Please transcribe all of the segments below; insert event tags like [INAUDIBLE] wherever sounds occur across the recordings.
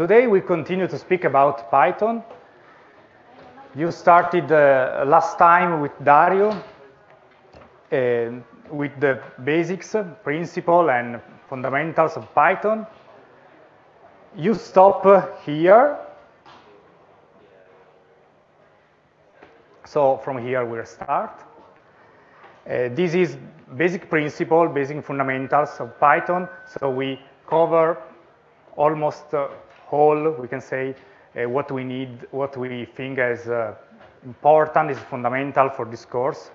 today we continue to speak about Python. You started uh, last time with Dario uh, with the basics, principle, and fundamentals of Python. You stop here. So from here we'll start. Uh, this is basic principle, basic fundamentals of Python. So we cover almost uh, whole, we can say, uh, what we need, what we think is uh, important, is fundamental for this course.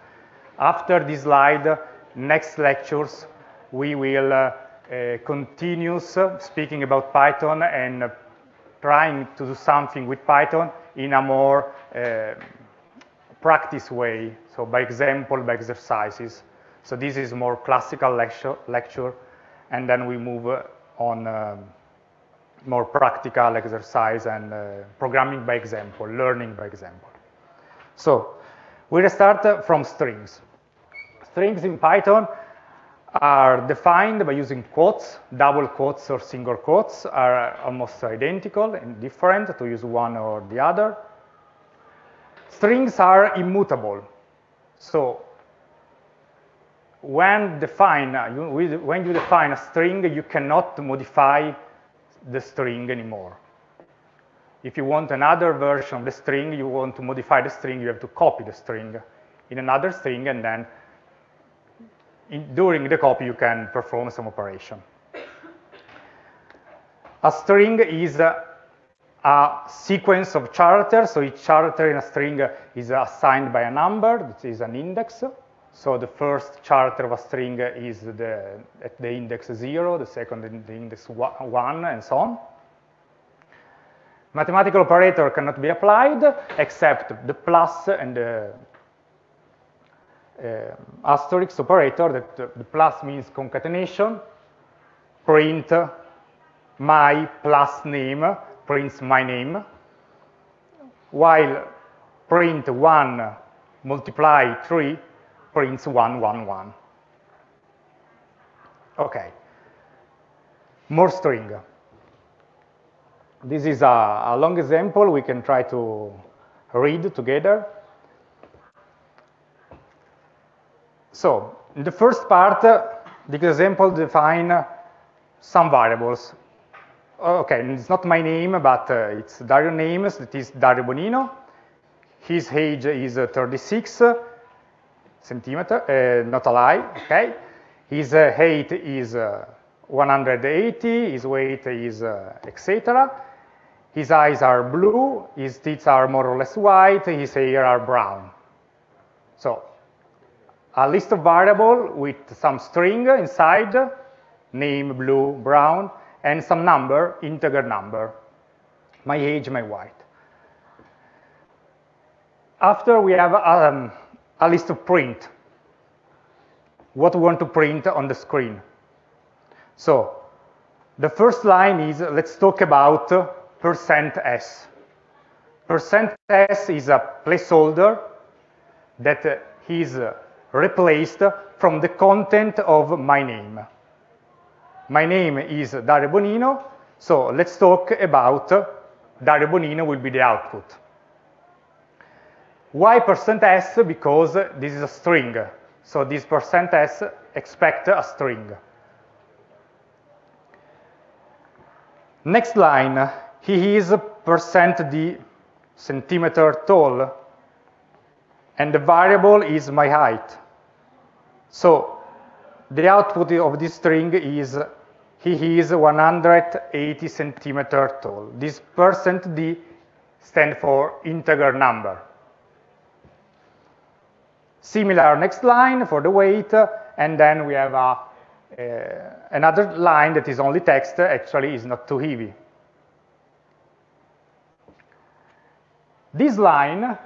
After this slide, next lectures, we will uh, uh, continue speaking about Python and trying to do something with Python in a more practice way, so by example, by exercises. So this is more classical lecture, lecture and then we move on um, more practical exercise and uh, programming by example, learning by example. So we'll start from strings. Strings in Python are defined by using quotes, double quotes or single quotes are almost identical and different to use one or the other. Strings are immutable. So when, define, when you define a string, you cannot modify the string anymore. If you want another version of the string, you want to modify the string, you have to copy the string in another string, and then in, during the copy, you can perform some operation. A string is a, a sequence of characters, so each character in a string is assigned by a number, that is an index. So the first character of a string is the, at the index 0, the second in the index 1, and so on. Mathematical operator cannot be applied except the plus and the uh, asterisk operator, that the plus means concatenation, print my plus name, prints my name, while print 1 multiply 3 prints 1, 1, 1. Okay. More string. This is a, a long example we can try to read together. So, in the first part, the example define some variables. Okay, it's not my name, but uh, it's Dario names, that is Dario Bonino. His age is uh, 36 centimeter, uh, not a lie, okay? His uh, height is uh, 180, his weight is etc. His eyes are blue, his teeth are more or less white, his hair are brown. So a list of variable with some string inside, name, blue, brown, and some number, integer number, my age, my weight. After we have um, a list of print, what we want to print on the screen. So the first line is, let's talk about percent %s. Percent %s is a placeholder that is replaced from the content of my name. My name is Dario Bonino, so let's talk about Dario Bonino will be the output. Why percent %s? Because this is a string. So this percent %s expect a string. Next line, he is percent d centimeter tall, and the variable is my height. So the output of this string is he is 180 centimeter tall. This percent d stands for integer number. Similar next line for the weight, and then we have a, uh, another line that is only text, actually is not too heavy. This line,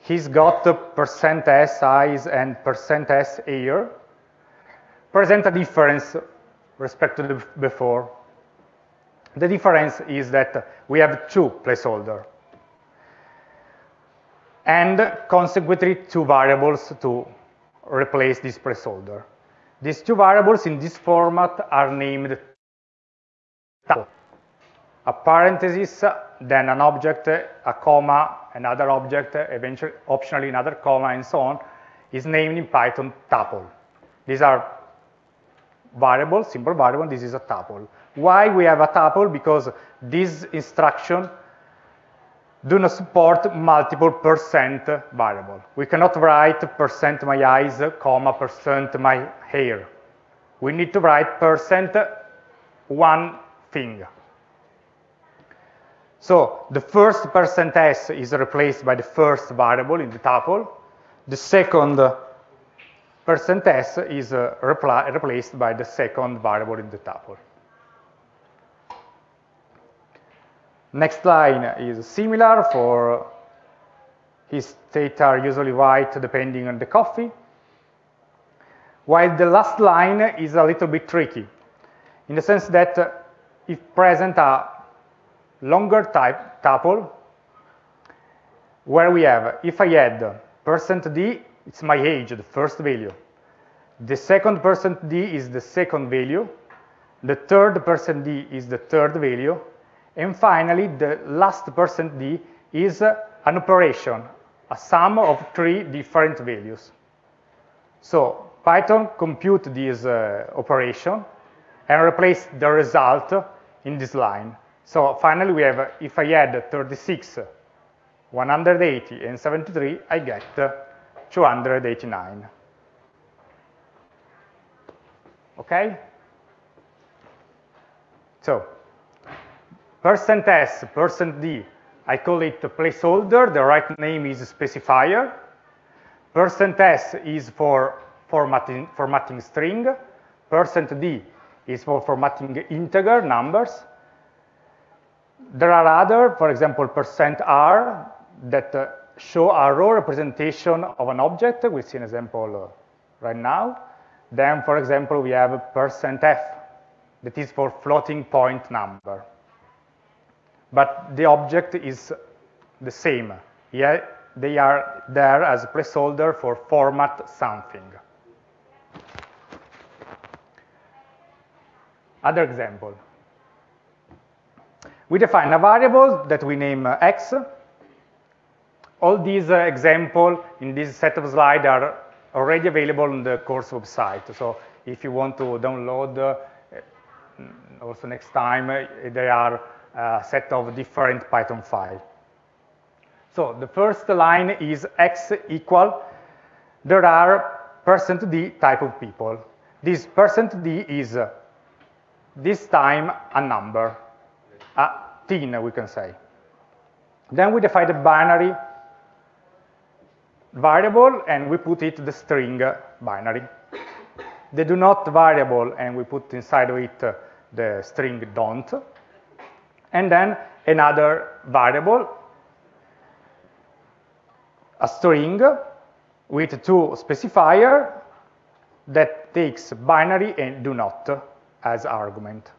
he's got the percent %s size and percent %s air, present a difference respect to the before. The difference is that we have two placeholders and consequently two variables to replace this placeholder. These two variables in this format are named tuple. a parenthesis, then an object, a comma, another object, eventually, optionally another comma, and so on, is named in Python tuple. These are variables, simple variable, this is a tuple. Why we have a tuple? Because this instruction do not support multiple percent variable. We cannot write percent my eyes, comma, percent my hair. We need to write percent one thing. So the first percent %s is replaced by the first variable in the tuple. The second percent %s is uh, replaced by the second variable in the tuple. Next line is similar for his state are usually white depending on the coffee. While the last line is a little bit tricky in the sense that uh, if present a longer type tuple where we have if I add percent %d, it's my age, the first value. The second percent %d is the second value. The third percent %d is the third value. And finally, the last percent %d is an operation, a sum of three different values. So Python compute this uh, operation and replace the result in this line. So finally we have, if I add 36, 180, and 73, I get 289. Okay? So percent %s, percent %d, I call it a placeholder. The right name is specifier. Percent %s is for formatting, formatting string. Percent %d is for formatting integer numbers. There are other, for example, percent %r that uh, show a row representation of an object. We see an example uh, right now. Then, for example, we have percent %f that is for floating point number. But the object is the same. Yeah, they are there as a placeholder for format something. Other example. We define a variable that we name uh, x. All these uh, examples in this set of slides are already available on the course website. So if you want to download, uh, also next time, uh, they are a set of different Python file. So the first line is x equal, there are percent %d type of people. This percent %d is uh, this time a number, a teen, we can say. Then we define the binary variable, and we put it the string binary. The do not variable, and we put inside of it the string don't. And then another variable, a string with two specifier that takes binary and do not as argument.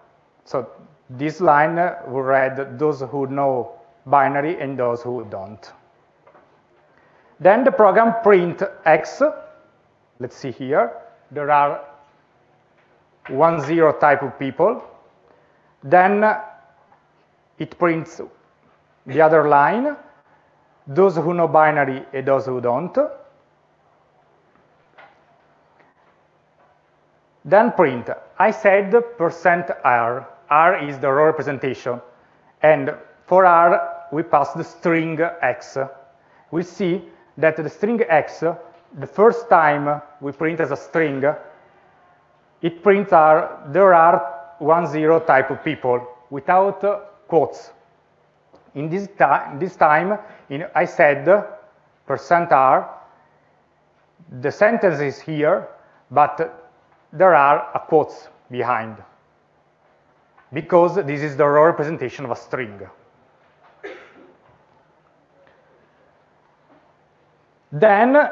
So this line uh, will read those who know binary and those who don't. Then the program print x. Let's see here. There are one zero type of people. Then it prints the other line, those who know binary and those who don't. Then print, I said percent %r, r is the row representation, and for r we pass the string x. We see that the string x, the first time we print as a string, it prints r, there are one zero type of people without quotes. In this, this time, in, I said percent %r, the sentence is here, but there are a quotes behind because this is the raw representation of a string. Then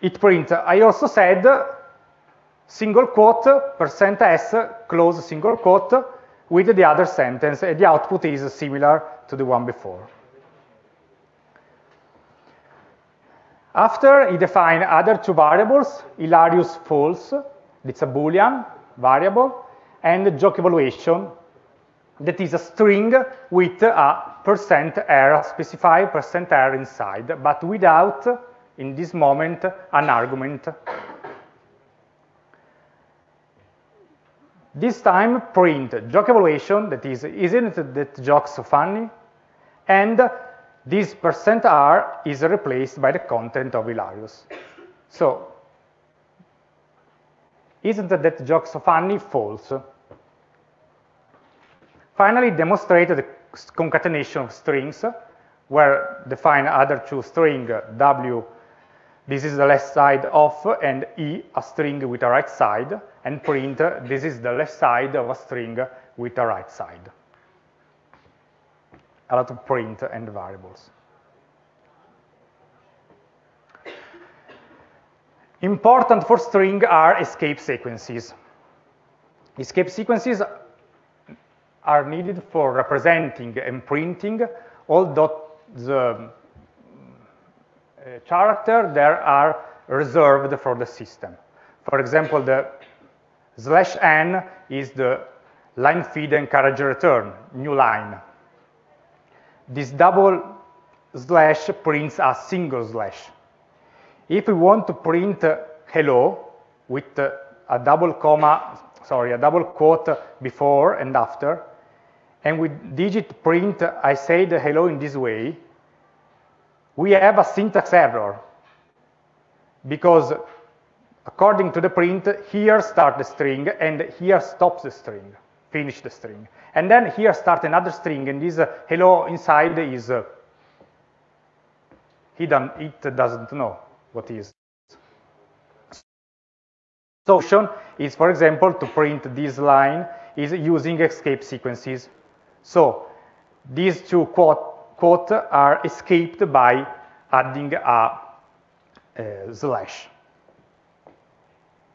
it prints, I also said single quote, percent %s, close single quote, with the other sentence, and the output is similar to the one before. After he defined other two variables, hilarious false, it's a boolean variable, and joke evaluation, that is a string with a percent error, specified percent error inside, but without, in this moment, an argument. This time print joke evaluation, that is, isn't that joke so funny? And this percent %r is replaced by the content of hilarious. So, isn't that joke so funny? False. Finally, demonstrate the concatenation of strings, where define other two string, w, this is the left side of, and e, a string with a right side, and print, this is the left side of a string with a right side. A lot of print and variables. Important for string are escape sequences. Escape sequences are needed for representing and printing all the uh, character that are reserved for the system. For example, the slash n is the line feed and carriage return, new line. This double slash prints a single slash. If we want to print uh, hello with uh, a double comma, sorry, a double quote before and after, and with digit print, I say the hello in this way, we have a syntax error because according to the print, here start the string and here stops the string, finish the string. And then here start another string and this uh, hello inside is uh, hidden, it doesn't know what is. Solution is, for example, to print this line is using escape sequences. So these two quote, quote are escaped by adding a, a slash.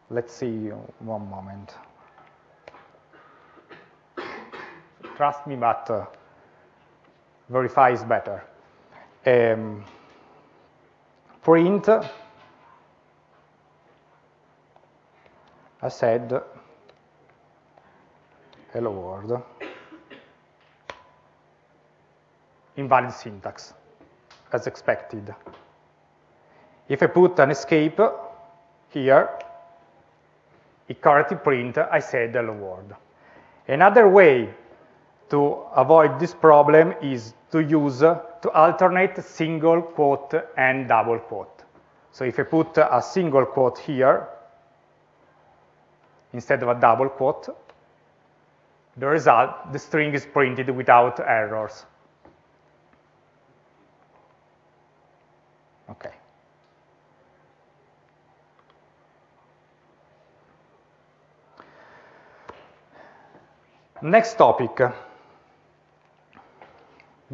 Let's see one moment. Trust me, but uh, verify is better. Um, print, I said, hello world. invalid syntax, as expected. If I put an escape here, it correctly print, I said hello world. Another way to avoid this problem is to use, to alternate single quote and double quote. So if I put a single quote here, instead of a double quote, the result, the string is printed without errors. Okay. Next topic,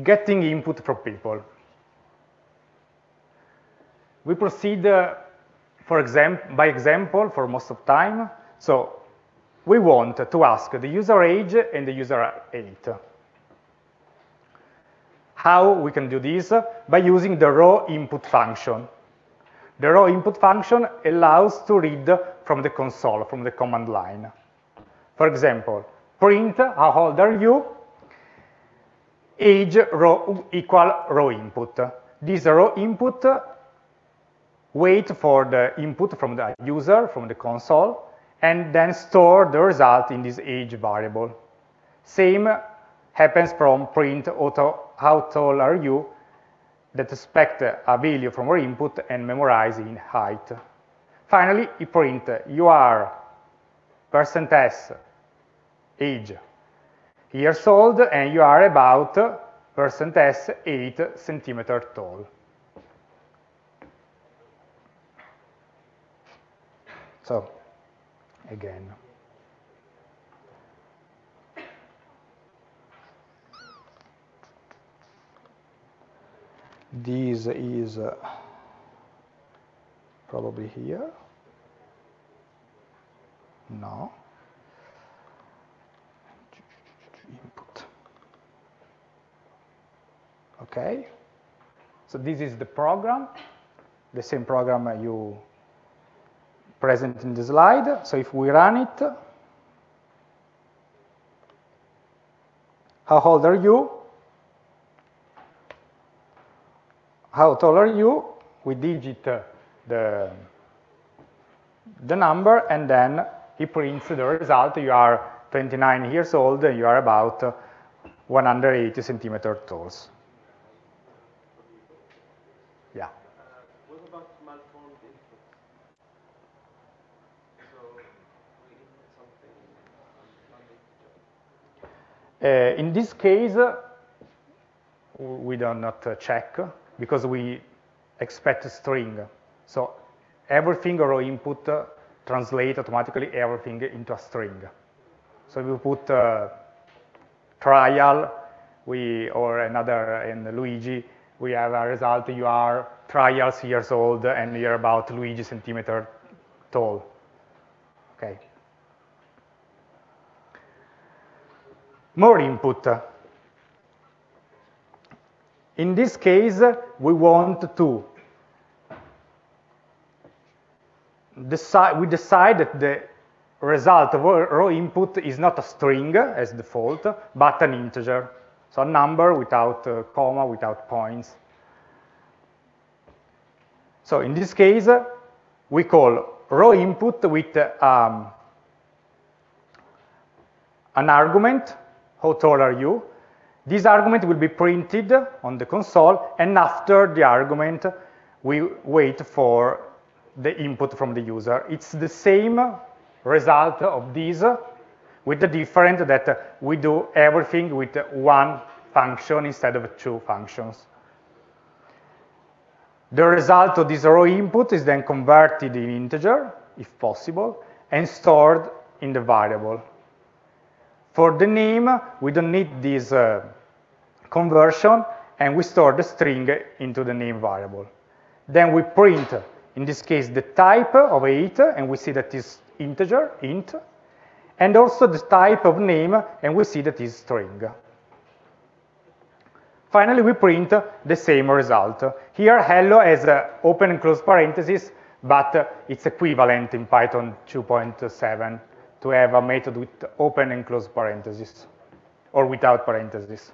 getting input from people. We proceed uh, for example, by example for most of time. So we want to ask the user age and the user age. How we can do this? By using the raw input function. The raw input function allows to read from the console, from the command line. For example, print how old are you, age row equal raw input. This raw input wait for the input from the user, from the console, and then store the result in this age variable. Same happens from print auto how tall are you that expect a value from our input and memorize in height. Finally, you print you are percent s age years old and you are about percent s 8 centimeter tall. So, again. this is uh, probably here. No. Okay. So this is the program, the same program you present in the slide. So if we run it, how old are you? How tall are you? We digit the, the number, and then he prints the result. You are 29 years old, and you are about uh, 180 centimeter tall. Yeah. what about malformed inputs? So we input something non-integer. Uh, in this case, uh, we do not uh, check because we expect a string. So everything raw input uh, translate automatically everything into a string. So we put uh, trial, we or another in Luigi, we have a result. You are trials years old and you're about Luigi centimeter tall. Okay. More input. In this case, we want to decide, we decide that the result of raw input is not a string as default, but an integer. So a number without a comma, without points. So in this case, we call raw input with um, an argument, how tall are you? This argument will be printed on the console, and after the argument, we wait for the input from the user. It's the same result of this, with the difference that we do everything with one function instead of two functions. The result of this raw input is then converted in integer, if possible, and stored in the variable. For the name, we don't need this uh, conversion, and we store the string into the name variable. Then we print, in this case, the type of 8, and we see that is integer, int, and also the type of name, and we see that is string. Finally, we print the same result. Here, hello has open and close parentheses, but it's equivalent in Python 2.7 to have a method with open and close parentheses, or without parentheses.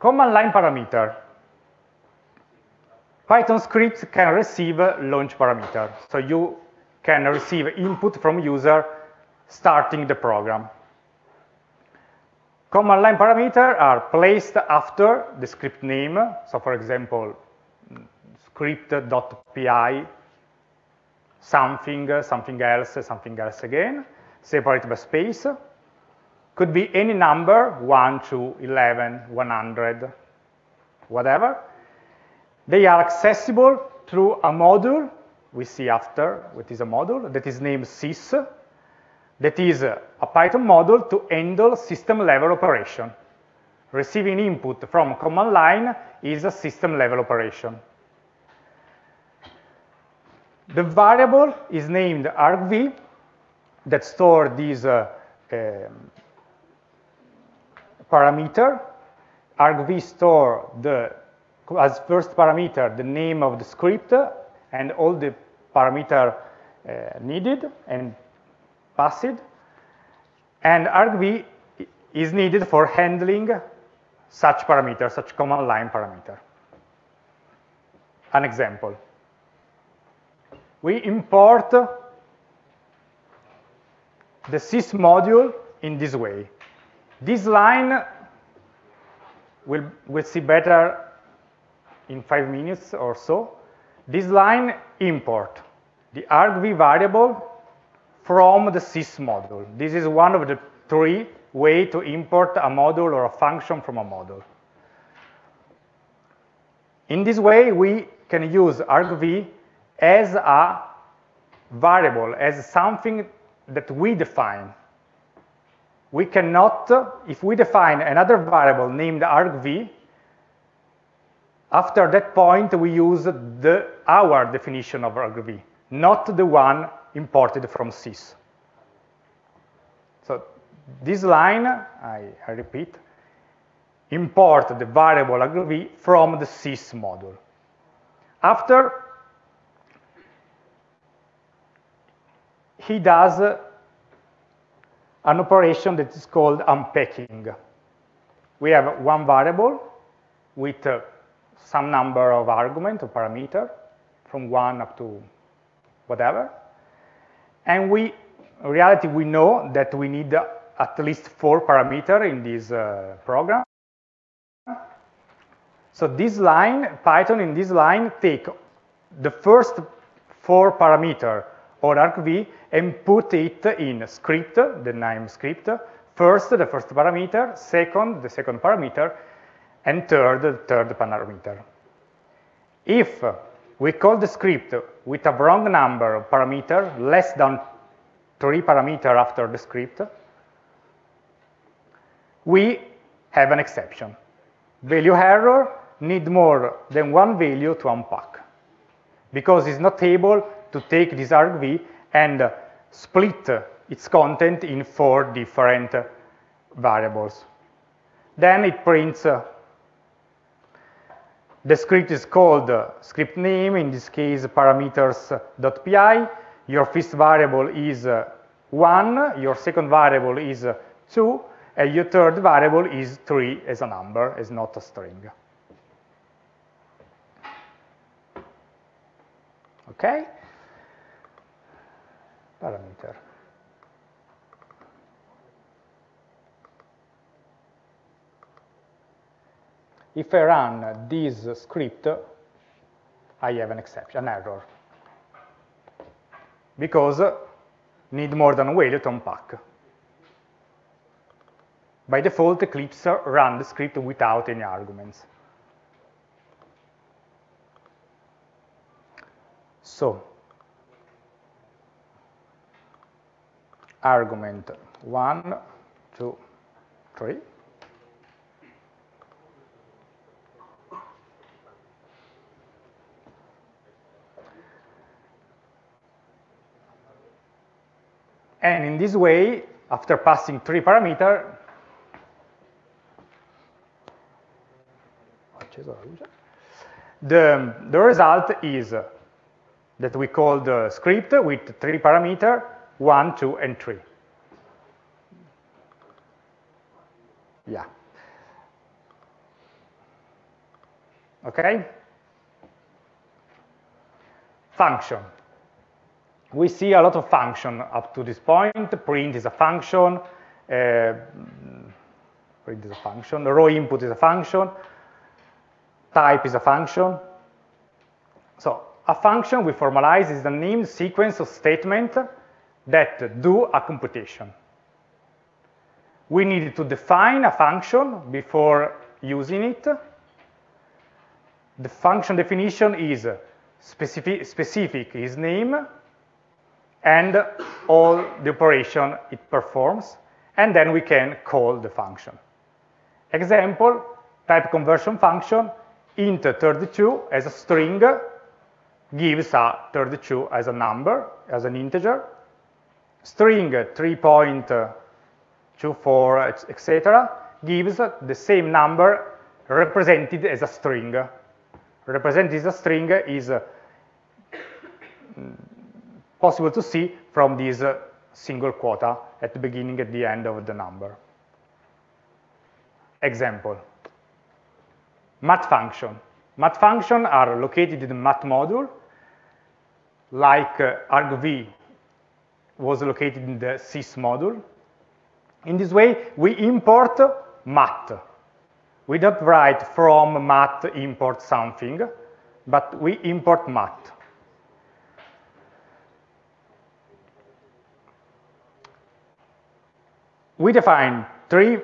Command line parameter. Python scripts can receive launch parameter. So you can receive input from user starting the program. Command line parameter are placed after the script name. So for example, script.py, something, something else, something else again, separated by space. Could be any number, 1, 2, 11, 100, whatever. They are accessible through a module we see after, which is a module that is named sys, that is a Python module to handle system level operation. Receiving input from command line is a system level operation. The variable is named argv that store this uh, um, parameter. argv store the as first parameter the name of the script and all the parameter uh, needed and passed. And argv is needed for handling such parameter, such command line parameter. An example. We import the sys module in this way. This line will, will see better in five minutes or so. This line import the argv variable from the sys module. This is one of the three way to import a module or a function from a module. In this way, we can use argv as a variable, as something that we define. We cannot, if we define another variable named argv, after that point, we use the, our definition of argv, not the one imported from sys. So this line, I, I repeat, import the variable argv from the sys module. After, he does an operation that is called unpacking. We have one variable with uh, some number of argument or parameter from one up to whatever. And we, in reality, we know that we need at least four parameter in this uh, program. So this line, Python in this line, take the first four parameter or argv and put it in script, the name script, first the first parameter, second the second parameter, and third the third parameter. If we call the script with a wrong number of parameter, less than three parameter after the script, we have an exception. Value error need more than one value to unpack because it's not able to take this argv and split its content in four different variables. Then it prints, uh, the script is called uh, script name, in this case parameters.py. Your first variable is uh, 1, your second variable is 2, and your third variable is 3 as a number, as not a string. Okay? Parameter. If I run this script, I have an exception, an error. Because need more than value to unpack. By default, Eclipse run the script without any arguments. So, argument one, two, three. And in this way, after passing three parameter, the, the result is that we call the script with three parameter, one, two, and three. Yeah. Okay? Function. We see a lot of function up to this point. Print is a function. Uh, print is a function. Raw input is a function. Type is a function. So a function we formalize is the named sequence of statements that do a computation. We need to define a function before using it. The function definition is specific, specific is name and all the operation it performs, and then we can call the function. Example, type conversion function, int 32 as a string gives a 32 as a number, as an integer, string 3.24, etc., gives the same number represented as a string. Represented as a string is uh, possible to see from this uh, single quota at the beginning at the end of the number. Example, math function. Math function are located in the math module, like uh, argv was located in the sys module. In this way, we import math. We don't write from math import something, but we import math. We define three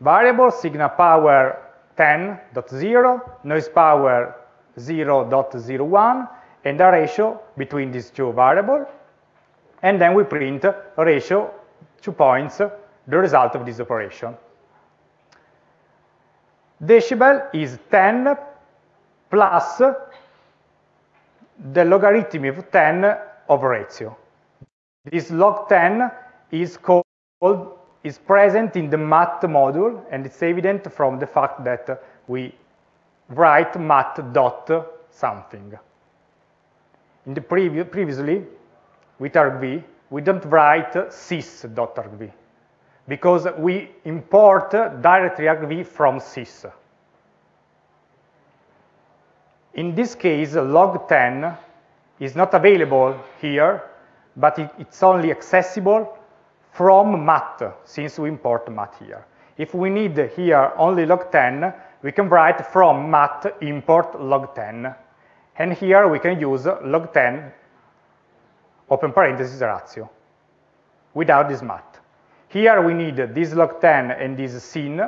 variables, signal power 10.0, noise power 0.01, and a ratio between these two variables. And then we print ratio, two points, the result of this operation. Decibel is 10 plus the logarithm of 10 of ratio. This log 10 is called is present in the math module, and it's evident from the fact that we write math dot something. In the previ previously, with argv, we don't write sys.argv because we import directly argv from sys. In this case, log10 is not available here, but it, it's only accessible from mat, since we import mat here. If we need here only log10, we can write from mat import log10. And here we can use log10 open parenthesis ratio without this mat. Here we need this log10 and this sin,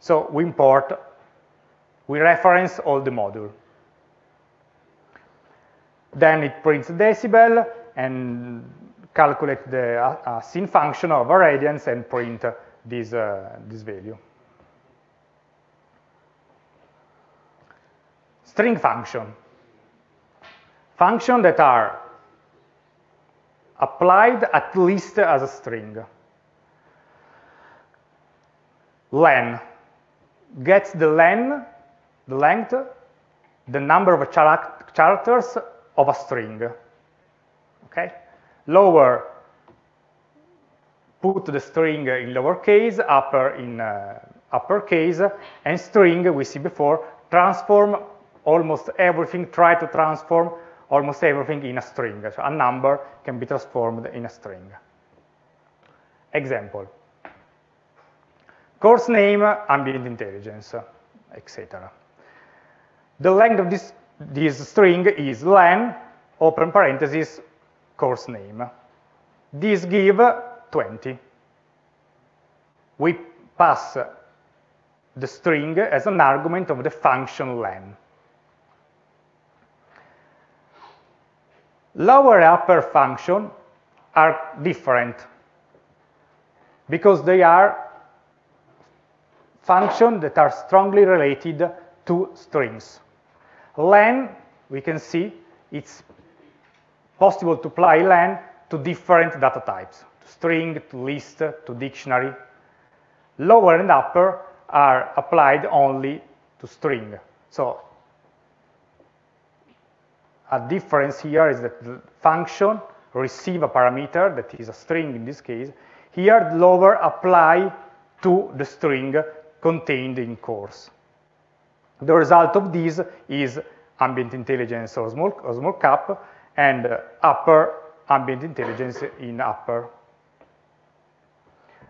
so we import, we reference all the module. Then it prints decibel and calculate the uh, uh, sin function of a radians and print this, uh, this value. String function. Function that are applied at least as a string. len gets the len, the length, the number of characters of a string. Okay? Lower, put the string in lowercase, upper in uh, uppercase, and string, we see before, transform almost everything, try to transform almost everything in a string. So a number can be transformed in a string. Example. Course name, ambient intelligence, etc. The length of this, this string is len, open parenthesis, course name. This give 20. We pass the string as an argument of the function len. Lower and upper function are different because they are functions that are strongly related to strings. len, we can see, it's possible to apply len to different data types, to string, to list, to dictionary. Lower and upper are applied only to string. So a difference here is that the function receive a parameter that is a string in this case. Here, lower apply to the string contained in course. The result of this is ambient intelligence or small, or small cap and upper ambient intelligence in upper.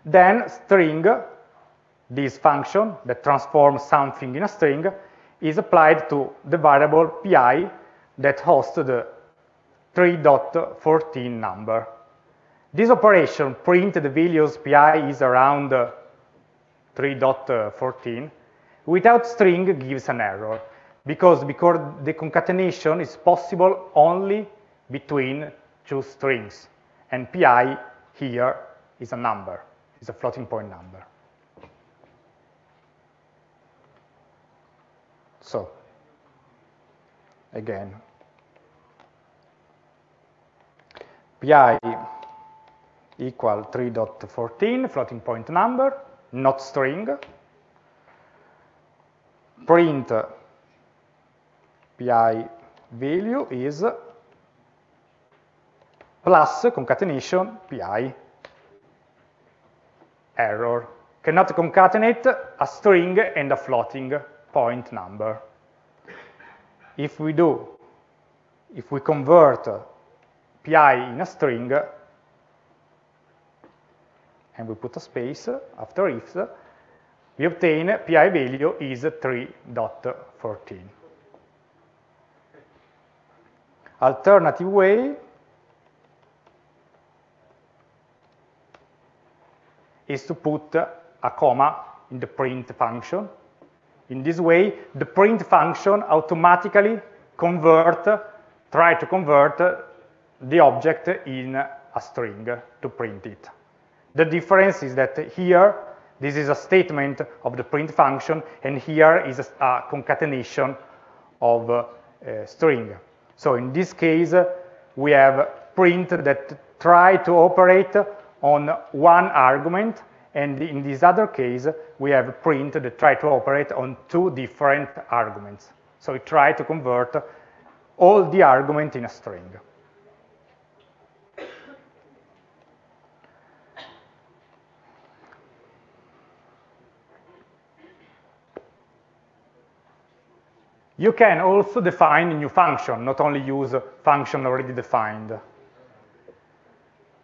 Then string, this function that transforms something in a string, is applied to the variable pi that hosts the 3.14 number. This operation, print the values pi is around 3.14, without string gives an error because, because the concatenation is possible only between two strings. And pi here is a number, is a floating point number. So, again, pi equal 3.14, floating point number, not string, print pi value is plus concatenation pi error. Cannot concatenate a string and a floating point number. If we do, if we convert pi in a string, and we put a space after if, we obtain pi value is 3.14. Alternative way is to put a comma in the print function. In this way, the print function automatically convert, try to convert the object in a string to print it. The difference is that here, this is a statement of the print function, and here is a, a concatenation of uh, string. So in this case, we have print that try to operate on one argument, and in this other case, we have print that try to operate on two different arguments. So we try to convert all the argument in a string. You can also define a new function, not only use function already defined.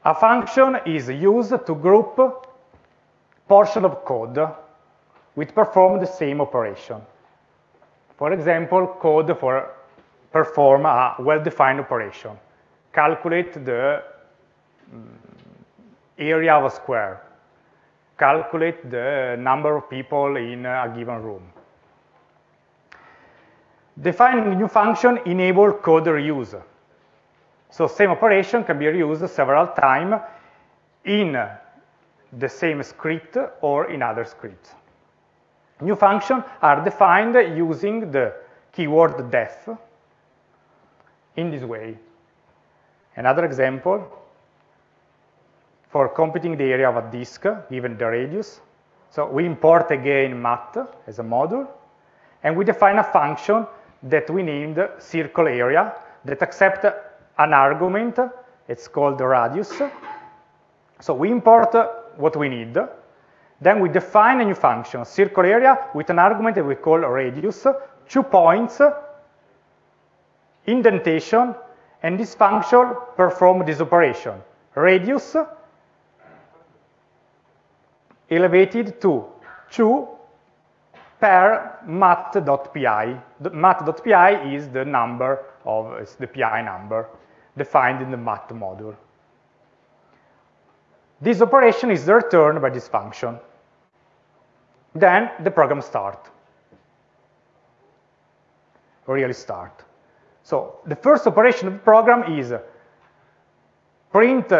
A function is used to group portion of code which perform the same operation. For example, code for perform a well-defined operation. Calculate the mm, area of a square. Calculate the number of people in a given room. Defining new function enable code reuse. So same operation can be reused several times in the same script or in other scripts. New functions are defined using the keyword def in this way. Another example, for computing the area of a disk given the radius. So we import again mat as a module, and we define a function that we named circle area that accept an argument, it's called radius. So we import what we need, then we define a new function, circle area, with an argument that we call radius, two points, indentation, and this function perform this operation. Radius elevated to 2 per mat.pi. Mat.pi is the number of, it's the pi number defined in the mat module. This operation is returned by this function. Then the program start. Really start. So the first operation of the program is print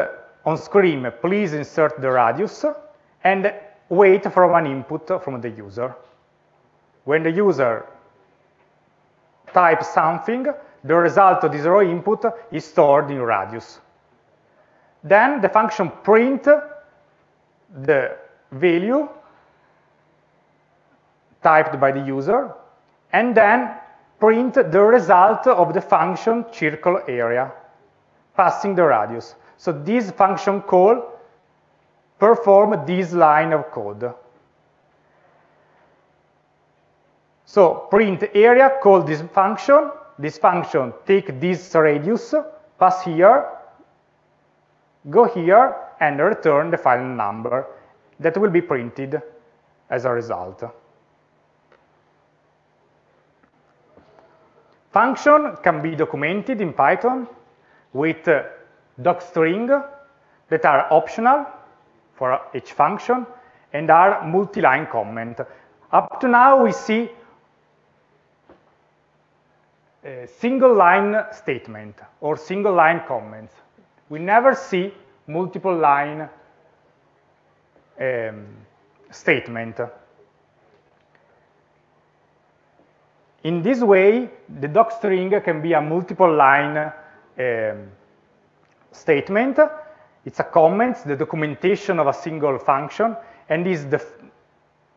on screen, please insert the radius, and wait for an input from the user. When the user types something, the result of this raw input is stored in radius. Then the function print the value typed by the user, and then print the result of the function circle area, passing the radius. So this function call perform this line of code. So print area, call this function, this function take this radius, pass here, go here and return the final number that will be printed as a result. Function can be documented in Python with uh, docstring that are optional for each function and are multi-line comment. Up to now we see a single line statement or single line comments we never see multiple line um, statement. In this way, the docstring can be a multiple line um, statement. It's a comment, the documentation of a single function, and is the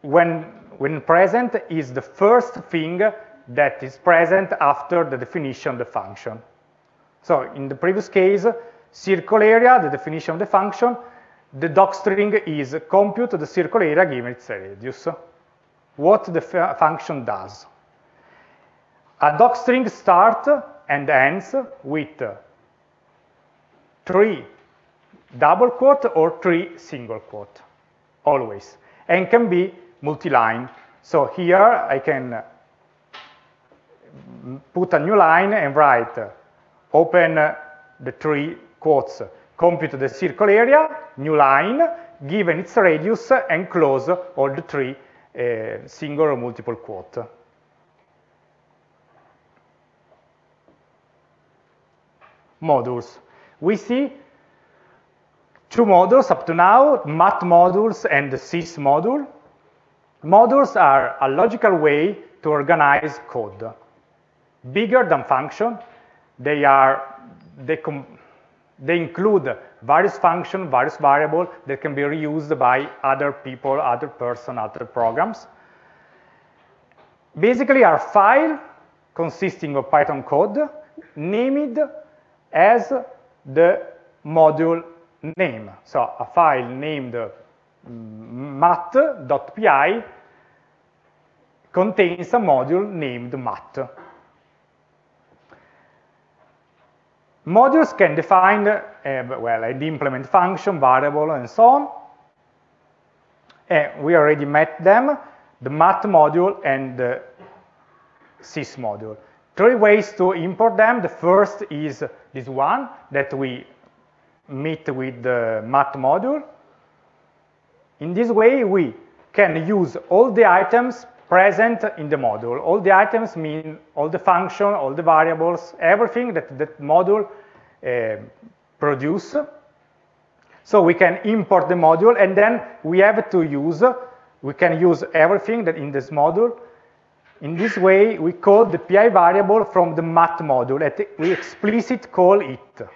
when when present is the first thing that is present after the definition of the function. So in the previous case, circle area, the definition of the function, the docstring is compute the circle area given its radius, what the function does. A docstring starts and ends with three double quote or three single quote, always, and can be multi-line. So here I can put a new line and write open the three quotes, compute the circle area, new line, given its radius, and close all the three uh, single or multiple quote. Modules. We see two modules up to now, mat modules and the sys module. Modules are a logical way to organize code. Bigger than function, they are they they include various function, various variable that can be reused by other people, other person, other programs. Basically are file consisting of Python code named as the module name. So a file named mm, mat.py contains a module named mat. Modules can define, uh, well, an implement function, variable, and so on. And we already met them, the math module and the sys module. Three ways to import them. The first is this one that we meet with the math module. In this way, we can use all the items present in the module. All the items mean all the function, all the variables, everything that that module uh, produce. So we can import the module and then we have to use, we can use everything that in this module. In this way, we call the PI variable from the mat module we explicit call it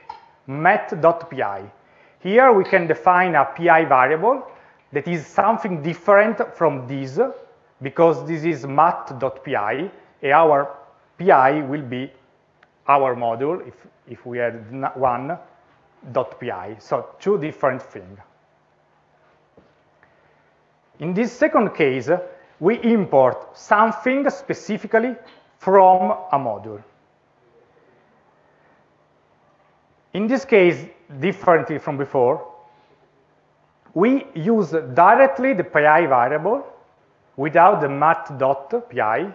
mat.pi. Here we can define a PI variable that is something different from this because this is mat.pi and our PI will be our module if, if we had one .pi. So two different things. In this second case, we import something specifically from a module. In this case, differently from before, we use directly the pi variable without the mat.pi.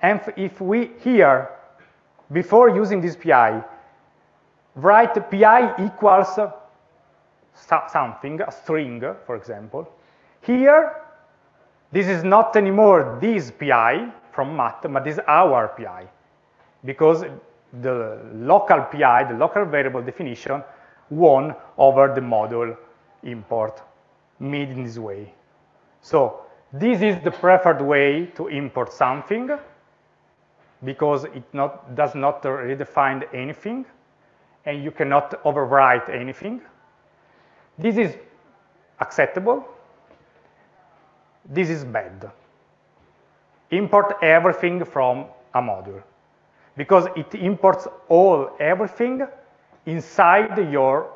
And if we here, before using this pi, write pi equals something, a string, for example, here, this is not anymore this pi from mat, but this is our pi, because the local pi, the local variable definition, won over the module import made in this way. So this is the preferred way to import something because it not, does not redefine anything and you cannot overwrite anything. This is acceptable. This is bad. Import everything from a module because it imports all, everything inside your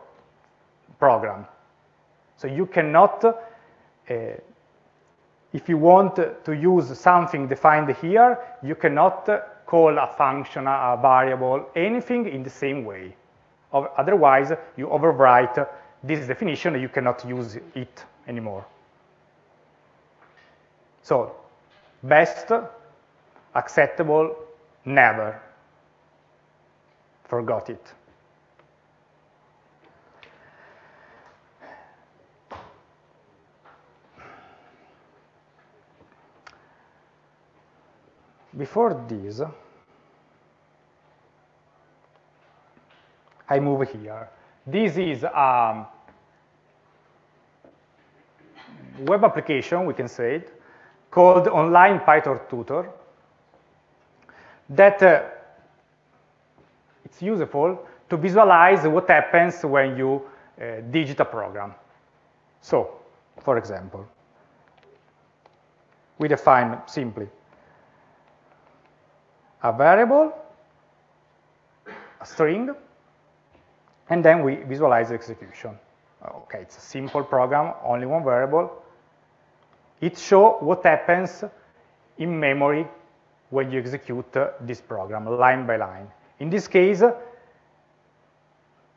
program. So you cannot, uh, if you want to use something defined here, you cannot call a function, a variable, anything in the same way. Otherwise, you overwrite this definition you cannot use it anymore. So, best, acceptable, never. Forgot it. Before this, I move here. This is a web application, we can say it, called Online Python Tutor that uh, it's useful to visualize what happens when you uh, digit a program. So, for example, we define simply a variable, a string, and then we visualize the execution. Okay, it's a simple program, only one variable. It shows what happens in memory when you execute uh, this program, line by line. In this case,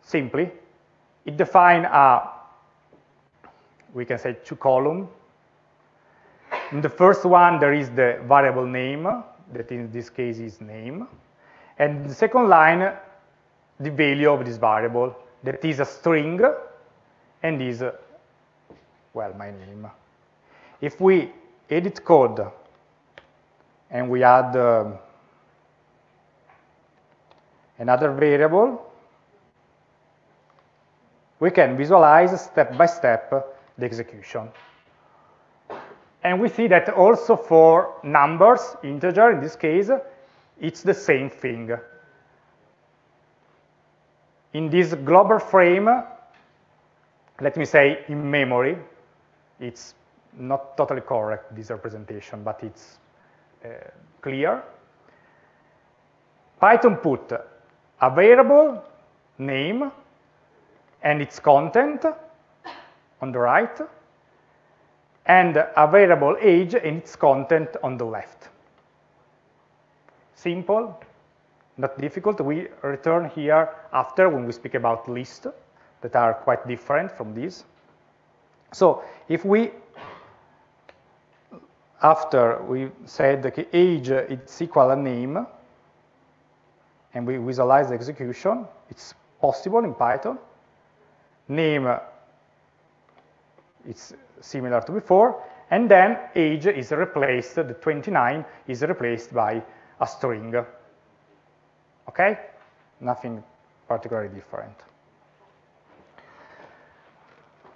simply, it defines a, we can say two column. In the first one, there is the variable name, that in this case is name. And the second line, the value of this variable, that is a string, and is, well, my name. If we edit code and we add uh, another variable, we can visualize step by step the execution. And we see that also for numbers, integer in this case, it's the same thing. In this global frame, let me say in memory, it's not totally correct, this representation, but it's uh, clear. Python put a variable name and its content on the right, and a variable age and its content on the left. Simple, not difficult. We return here after when we speak about lists that are quite different from these. So if we, after we said that age is equal a name, and we visualize the execution, it's possible in Python. Name it's similar to before, and then age is replaced, the 29 is replaced by a string. Okay? Nothing particularly different.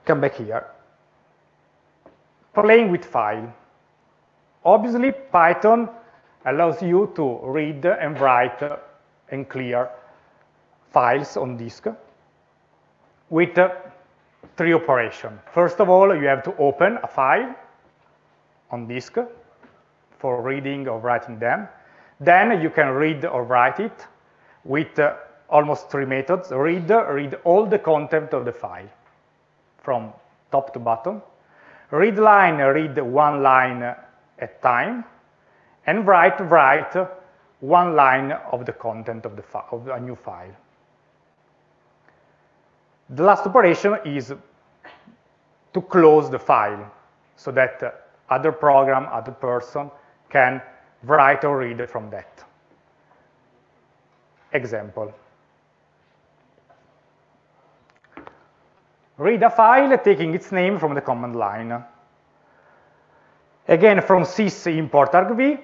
Come back here. Playing with file. Obviously, Python allows you to read and write and clear files on disk with three operations. First of all, you have to open a file on disk for reading or writing them. Then you can read or write it with uh, almost three methods. Read, read all the content of the file from top to bottom. Read line, read one line at time. And write, write one line of the content of, the of a new file. The last operation is to close the file so that other program, other person can write or read from that. Example. Read a file taking its name from the command line. Again, from sys import argv,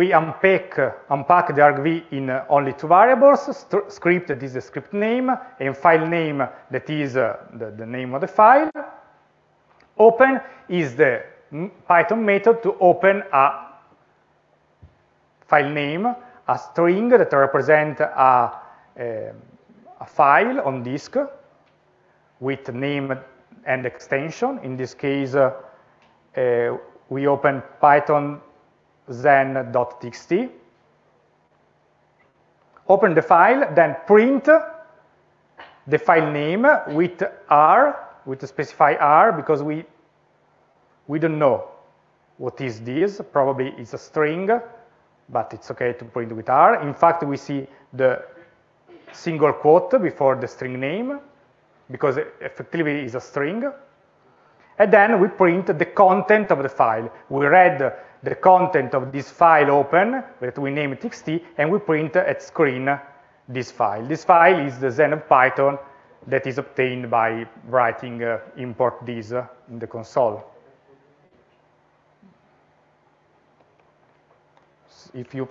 we unpack, unpack the argv in only two variables, script that is the script name, and file name that is uh, the, the name of the file. Open is the Python method to open a file name, a string that represents a, a, a file on disk with name and extension. In this case, uh, uh, we open python zen.txt, open the file, then print the file name with R, with specify R, because we, we don't know what is this. Probably it's a string, but it's okay to print with R. In fact, we see the single quote before the string name, because effectively it's a string. And then we print the content of the file. We read the content of this file open, that we name txt, and we print at screen this file. This file is the Zen of Python that is obtained by writing uh, import this uh, in the console. If you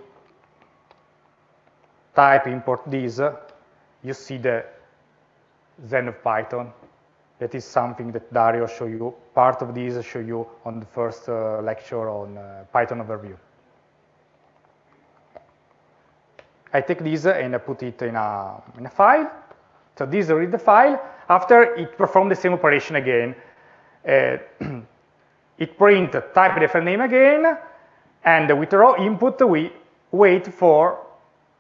type import this, uh, you see the Zen of Python that is something that Dario showed you, part of this show you on the first uh, lecture on uh, Python overview. I take this and I put it in a, in a file. So this read the file. After it performs the same operation again. Uh, [CLEARS THROAT] it print type the file name again, and with raw input we wait for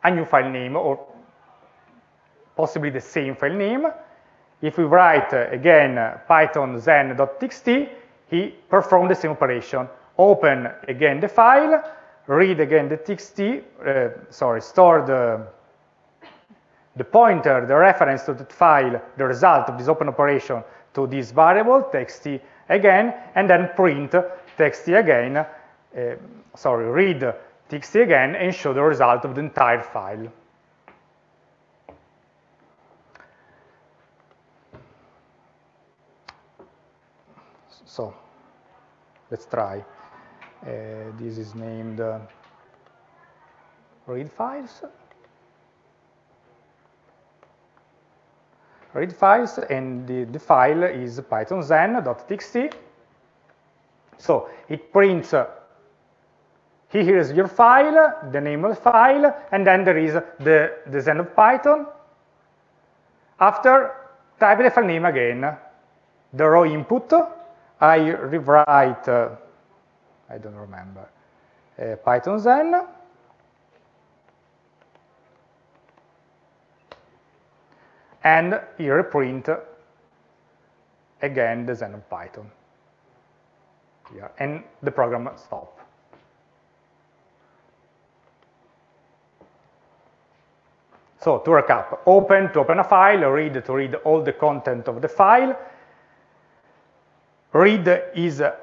a new file name or possibly the same file name if we write, uh, again, uh, python zen.txt, he performed the same operation. Open again the file, read again the txt, uh, sorry, store the, the pointer, the reference to that file, the result of this open operation to this variable, txt again, and then print txt again, uh, sorry, read txt again, and show the result of the entire file. So let's try. Uh, this is named uh, read files. Read files, and the, the file is python zen.txt. So it prints, uh, here is your file, the name of the file, and then there is the, the zen of Python. After, type the file name again, the raw input, I rewrite, uh, I don't remember, uh, Python Zen. And here reprint again the Zen of Python. Here, and the program stop. So to recap, open to open a file, read to read all the content of the file. Read is a,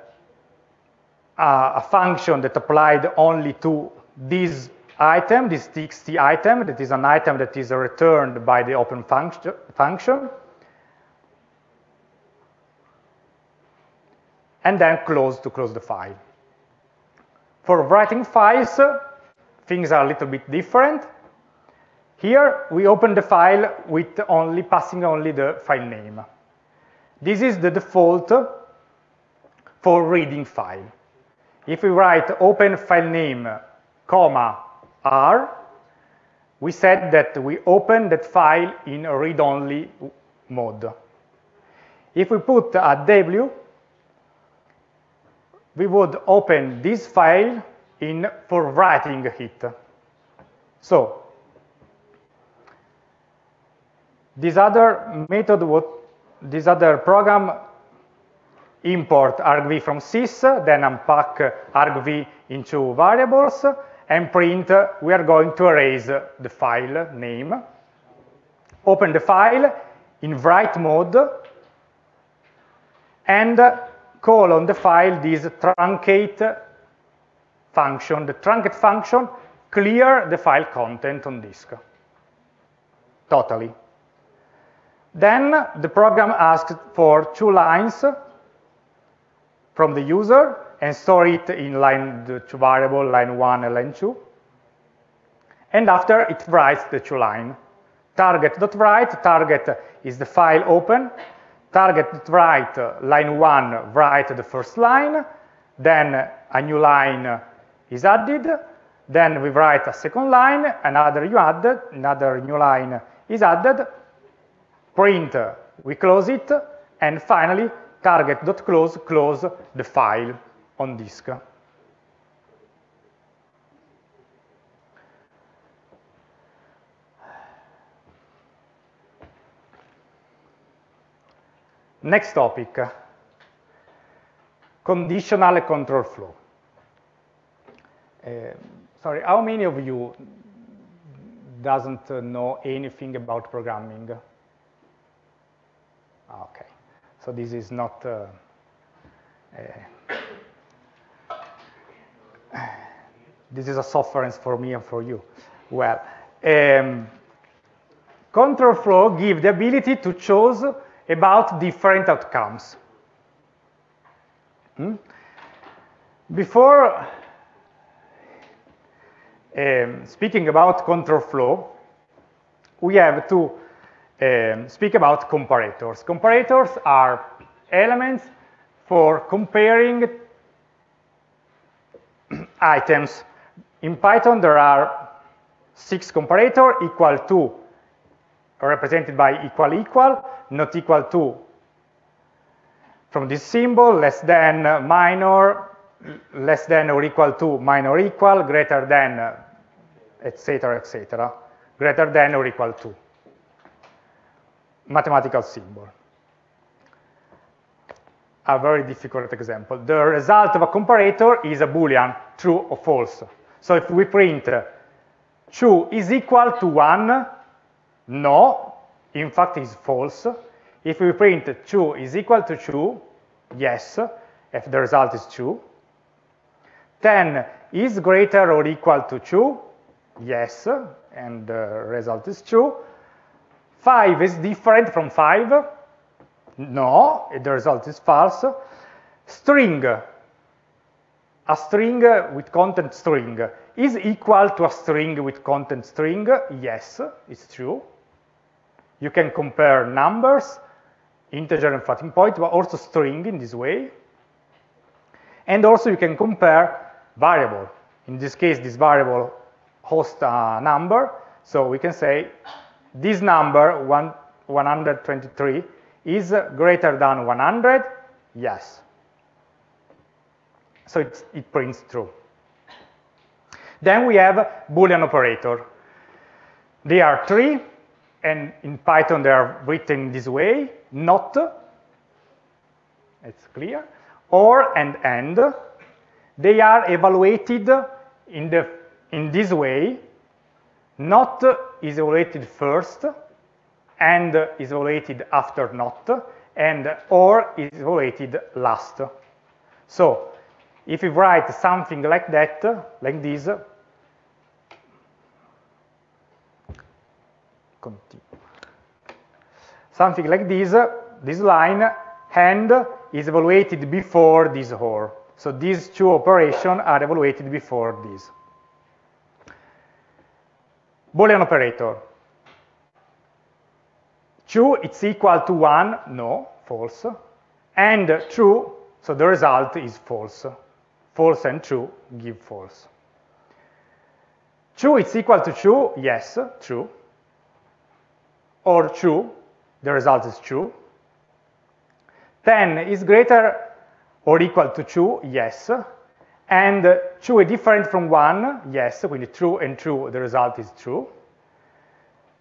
a function that applied only to this item, this txt item, that is an item that is returned by the open function. function. And then close to close the file. For writing files, things are a little bit different. Here, we open the file with only passing only the file name. This is the default for reading file. If we write open file name, comma, R, we said that we open that file in read-only mode. If we put a W, we would open this file in for writing it. So this other method would this other program import argv from sys, then unpack argv into variables, and print we are going to erase the file name. Open the file in write mode, and call on the file this truncate function. The truncate function clear the file content on disk. Totally. Then the program asks for two lines from the user and store it in line two variable, line one and line two. And after it writes the two line. Target.write, target is the file open, target.write, line one, write the first line, then a new line is added, then we write a second line, another you added, another new line is added, print, we close it, and finally target.close, close the file on disk. Next topic, conditional control flow. Uh, sorry, how many of you doesn't know anything about programming? Okay, so this is not uh, uh, this is a sufferance for me and for you. Well, um, control flow give the ability to choose about different outcomes. Hmm? Before um, speaking about control flow, we have to um, speak about comparators. Comparators are elements for comparing [COUGHS] items. In Python, there are six comparator equal to, represented by equal equal, not equal to from this symbol, less than, minor, [COUGHS] less than or equal to, minor equal, greater than, etc., etc., greater than or equal to. Mathematical symbol. A very difficult example. The result of a comparator is a boolean, true or false. So if we print 2 is equal to 1, no, in fact is false. If we print 2 is equal to 2, yes, if the result is 2. 10 is greater or equal to 2, yes, and the result is 2. 5 is different from 5, no, the result is false. String, a string with content string, is equal to a string with content string, yes, it's true. You can compare numbers, integer and floating point, but also string in this way. And also you can compare variable. In this case, this variable hosts a number, so we can say this number, one, 123, is greater than 100, yes. So it prints true. Then we have Boolean operator. They are three, and in Python they are written this way, not, it's clear, or and and. They are evaluated in, the, in this way, not is evaluated first, and is evaluated after not, and or is evaluated last. So if we write something like that, like this, continue. Something like this, this line, and is evaluated before this or. So these two operations are evaluated before this. Boolean operator. True, it's equal to 1, no, false. And true, so the result is false. False and true give false. True, it's equal to true, yes, true. Or true, the result is true. 10 is greater or equal to 2, yes. And uh, 2 is different from 1, yes, quindi true and true, the result is true.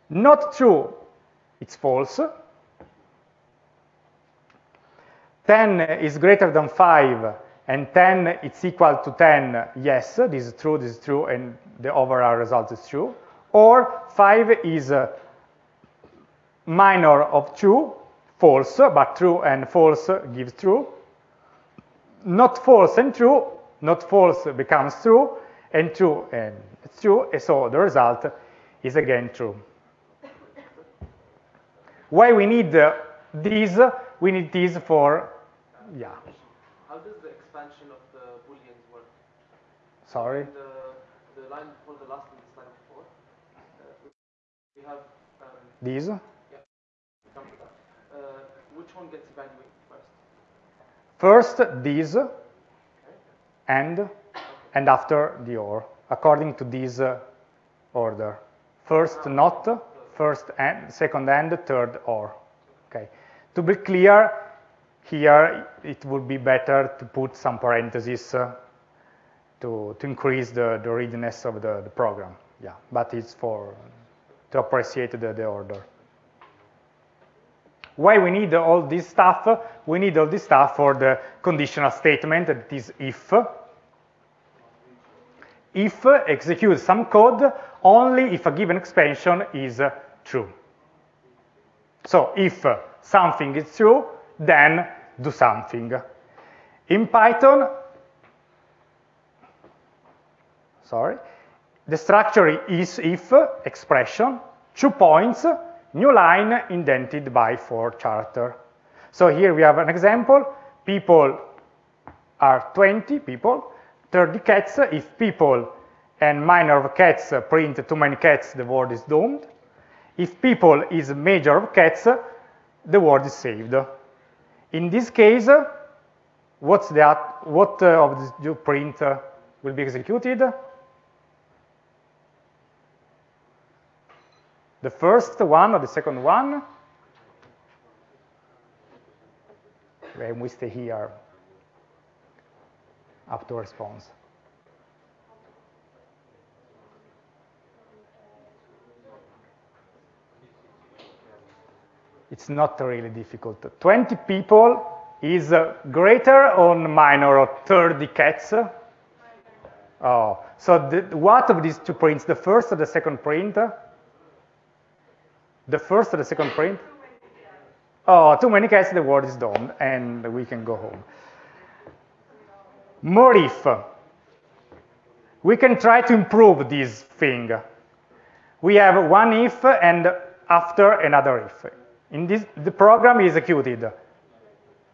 Not true, it's false. 10 is greater than 5, and 10 is equal to 10, yes, this is true, this is true, and the overall result is true. Or 5 is uh, minor of 2, false, but true and false gives true. Not false and true, not false becomes true, and true and it's true, and so the result is again true. Why we need uh, these? We need these for, yeah, How does the expansion of the booleans work? sorry. The, the line before the last and the slide before, uh, we have, um, These, that. Uh, which one gets evaluated first? first these, and, and after the or, according to this uh, order. First not, first and, second and, third or. Okay. To be clear, here it would be better to put some parentheses uh, to, to increase the, the readiness of the, the program. Yeah, but it's for to appreciate the, the order. Why we need all this stuff? We need all this stuff for the conditional statement that is if. If executes some code only if a given expansion is true. So if something is true, then do something. In Python, sorry, the structure is if expression, two points, new line indented by four character. So here we have an example. People are 20 people, 30 cats. If people and minor of cats print too many cats, the word is doomed. If people is major of cats, the word is saved. In this case, what's that? What uh, of the print uh, will be executed? The first one or the second one? And we stay here up to response. It's not really difficult. 20 people is uh, greater or minor or 30 cats? Oh, so the, what of these two prints, the first or the second print? The first or the second print? Oh, too many cats, the word is done, and we can go home. More if. We can try to improve this thing. We have one if and after another if. In this, the program is executed.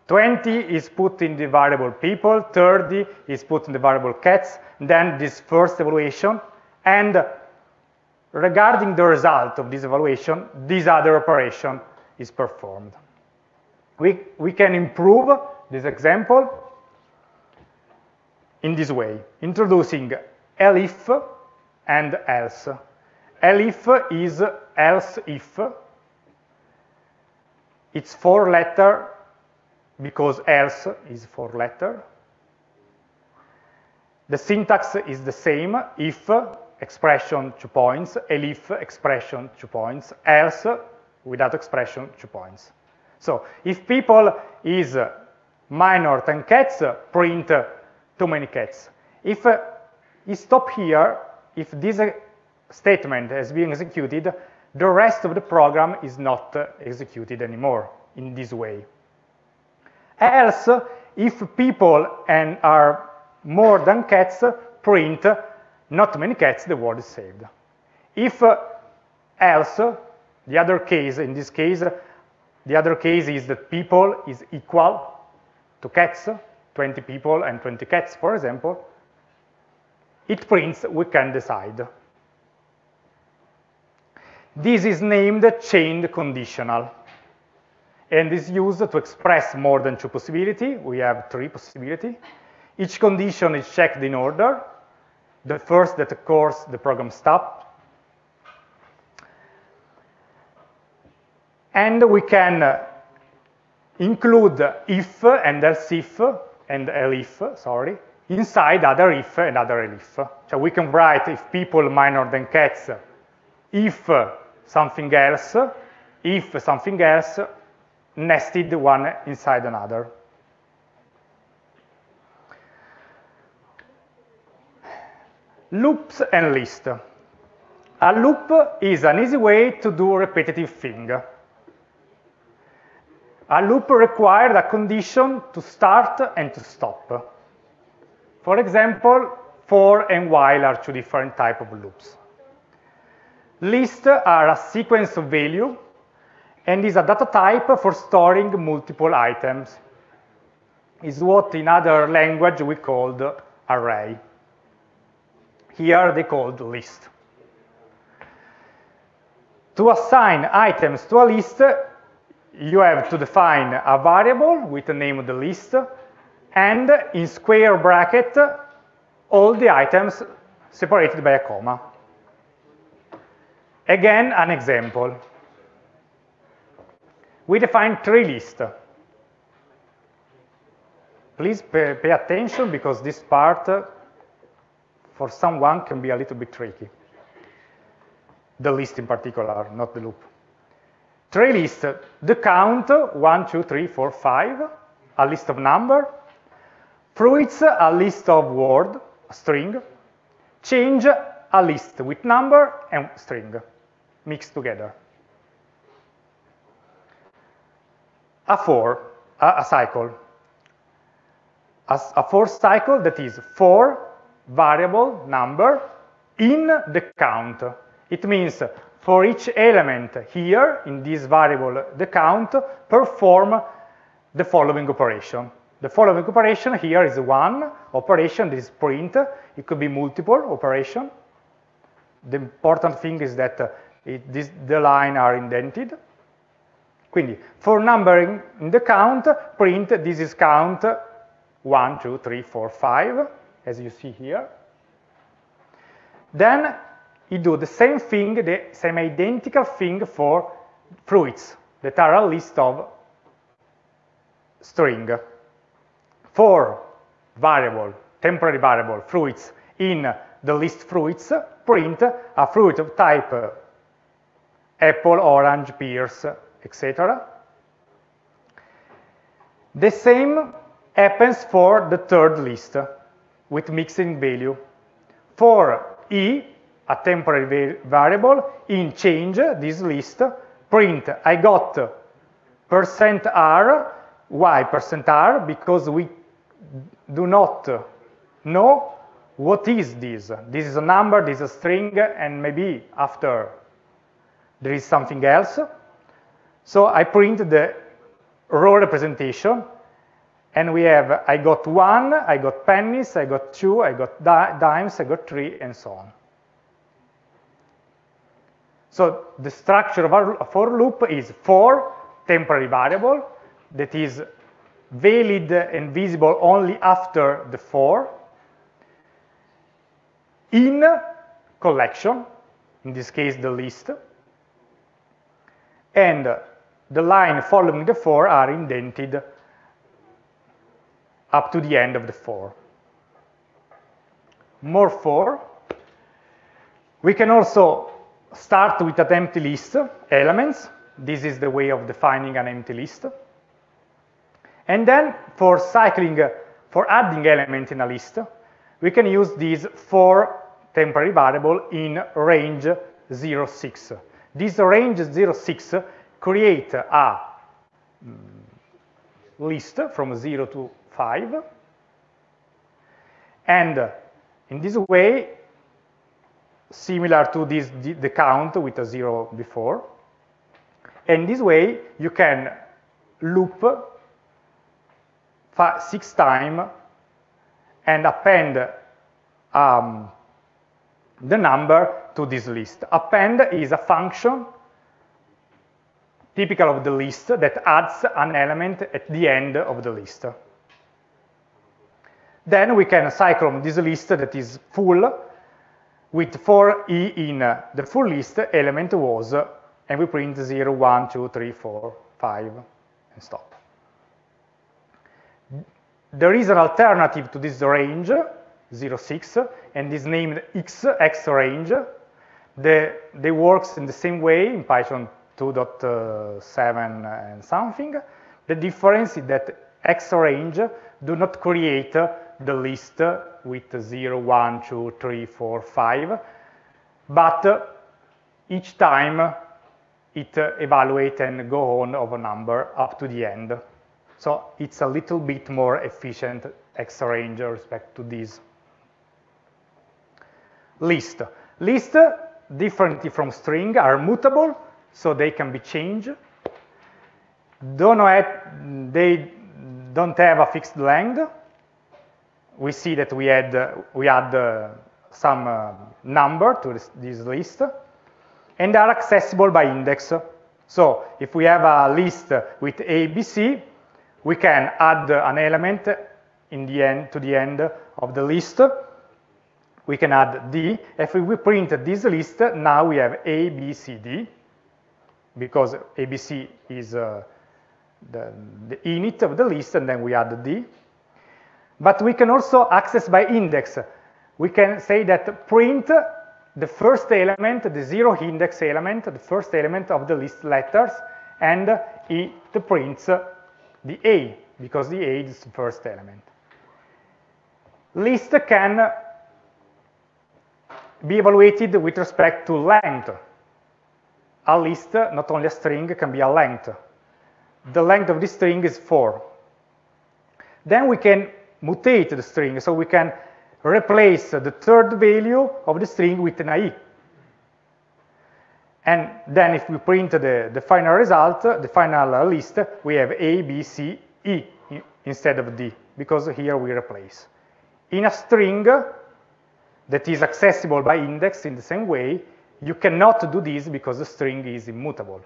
20 is put in the variable people, 30 is put in the variable cats, then this first evaluation, and regarding the result of this evaluation, this other operation is performed. We, we can improve this example in this way, introducing elif and else. Elif is else if. It's four letter because else is four letter. The syntax is the same, if expression two points, elif expression two points, else without expression two points. So if people is minor than cats, print too many cats. If uh, you stop here, if this uh, statement has been executed, the rest of the program is not uh, executed anymore in this way. Else, if people and are more than cats, print not many cats, the world is saved. If uh, else, the other case, in this case, the other case is that people is equal to cats, 20 people and 20 cats, for example, it prints we can decide. This is named chained conditional and is used to express more than two possibility. We have three possibility. Each condition is checked in order. The first that occurs, the program stops. And we can uh, include if and else if and elif, sorry, inside other if and other elif. So we can write if people minor than cats, if something else, if something else, nested one inside another. Loops and list. A loop is an easy way to do a repetitive thing. A loop requires a condition to start and to stop. For example, for and while are two different type of loops. Lists are a sequence of value and is a data type for storing multiple items. Is what in other language we called array. Here they called list. To assign items to a list, you have to define a variable with the name of the list and in square bracket all the items separated by a comma. Again, an example. We define three lists. Please pay, pay attention because this part for someone can be a little bit tricky. The list in particular, not the loop. Three lists, the count, one, two, three, four, five, a list of number, fruits, a list of word, a string, change, a list with number and string mixed together. A for, a, a cycle. A, a cycle that is for variable number in the count. It means for each element here in this variable, the count, perform the following operation. The following operation here is one operation, this is print. It could be multiple operation. The important thing is that uh, it, this, the line are indented. Quindi, for numbering in the count, print this is count 1, 2, 3, 4, 5, as you see here. Then you do the same thing, the same identical thing for fruits that are a list of string. For variable, temporary variable, fruits in the list fruits, print a fruit of type uh, apple, orange, pears, etc. The same happens for the third list with mixing value. For e, a temporary variable, in change this list, print I got percent %r, why percent %r? Because we do not know what is this. This is a number, this is a string, and maybe after there is something else. So I print the row representation and we have, I got one, I got pennies, I got two, I got di dimes, I got three, and so on. So the structure of our for loop is for temporary variable that is valid and visible only after the for, in collection, in this case the list, and the line following the for are indented up to the end of the for. More for. We can also start with an empty list, elements. This is the way of defining an empty list. And then for cycling, for adding element in a list, we can use this for temporary variable in range 06. This range 06 create a mm, list from 0 to 5. And in this way, similar to this, the count with a 0 before, and this way you can loop six times and append um, the number to this list. Append is a function typical of the list that adds an element at the end of the list. Then we can cycle this list that is full with for e in the full list element was, and we print 0, 1, 2, 3, 4, 5, and stop. There is an alternative to this range, 0, 6, and is named x, x range. The, they works in the same way in Python 2.7 uh, and something. The difference is that x range do not create the list with 0, 1, 2, 3, 4, 5, but each time it evaluate and go on of a number up to the end. So it's a little bit more efficient X range respect to this. List. List, differently from string, are mutable, so they can be changed. Don't have, they don't have a fixed length, we see that we had we add uh, some uh, number to this, this, list, and are accessible by index. So if we have a list with A, B, C, we can add an element in the end to the end of the list. We can add D. If we print this list, now we have A, B, C, D, because ABC is uh, the, the init of the list, and then we add D. But we can also access by index. We can say that print the first element, the zero index element, the first element of the list letters, and it prints the A, because the A is the first element. List can be evaluated with respect to length. A list, not only a string, can be a length. The length of this string is 4. Then we can mutate the string. So we can replace the third value of the string with an i. And then if we print the, the final result, the final list, we have A, B, C, E instead of D, because here we replace. In a string that is accessible by index in the same way, you cannot do this because the string is immutable.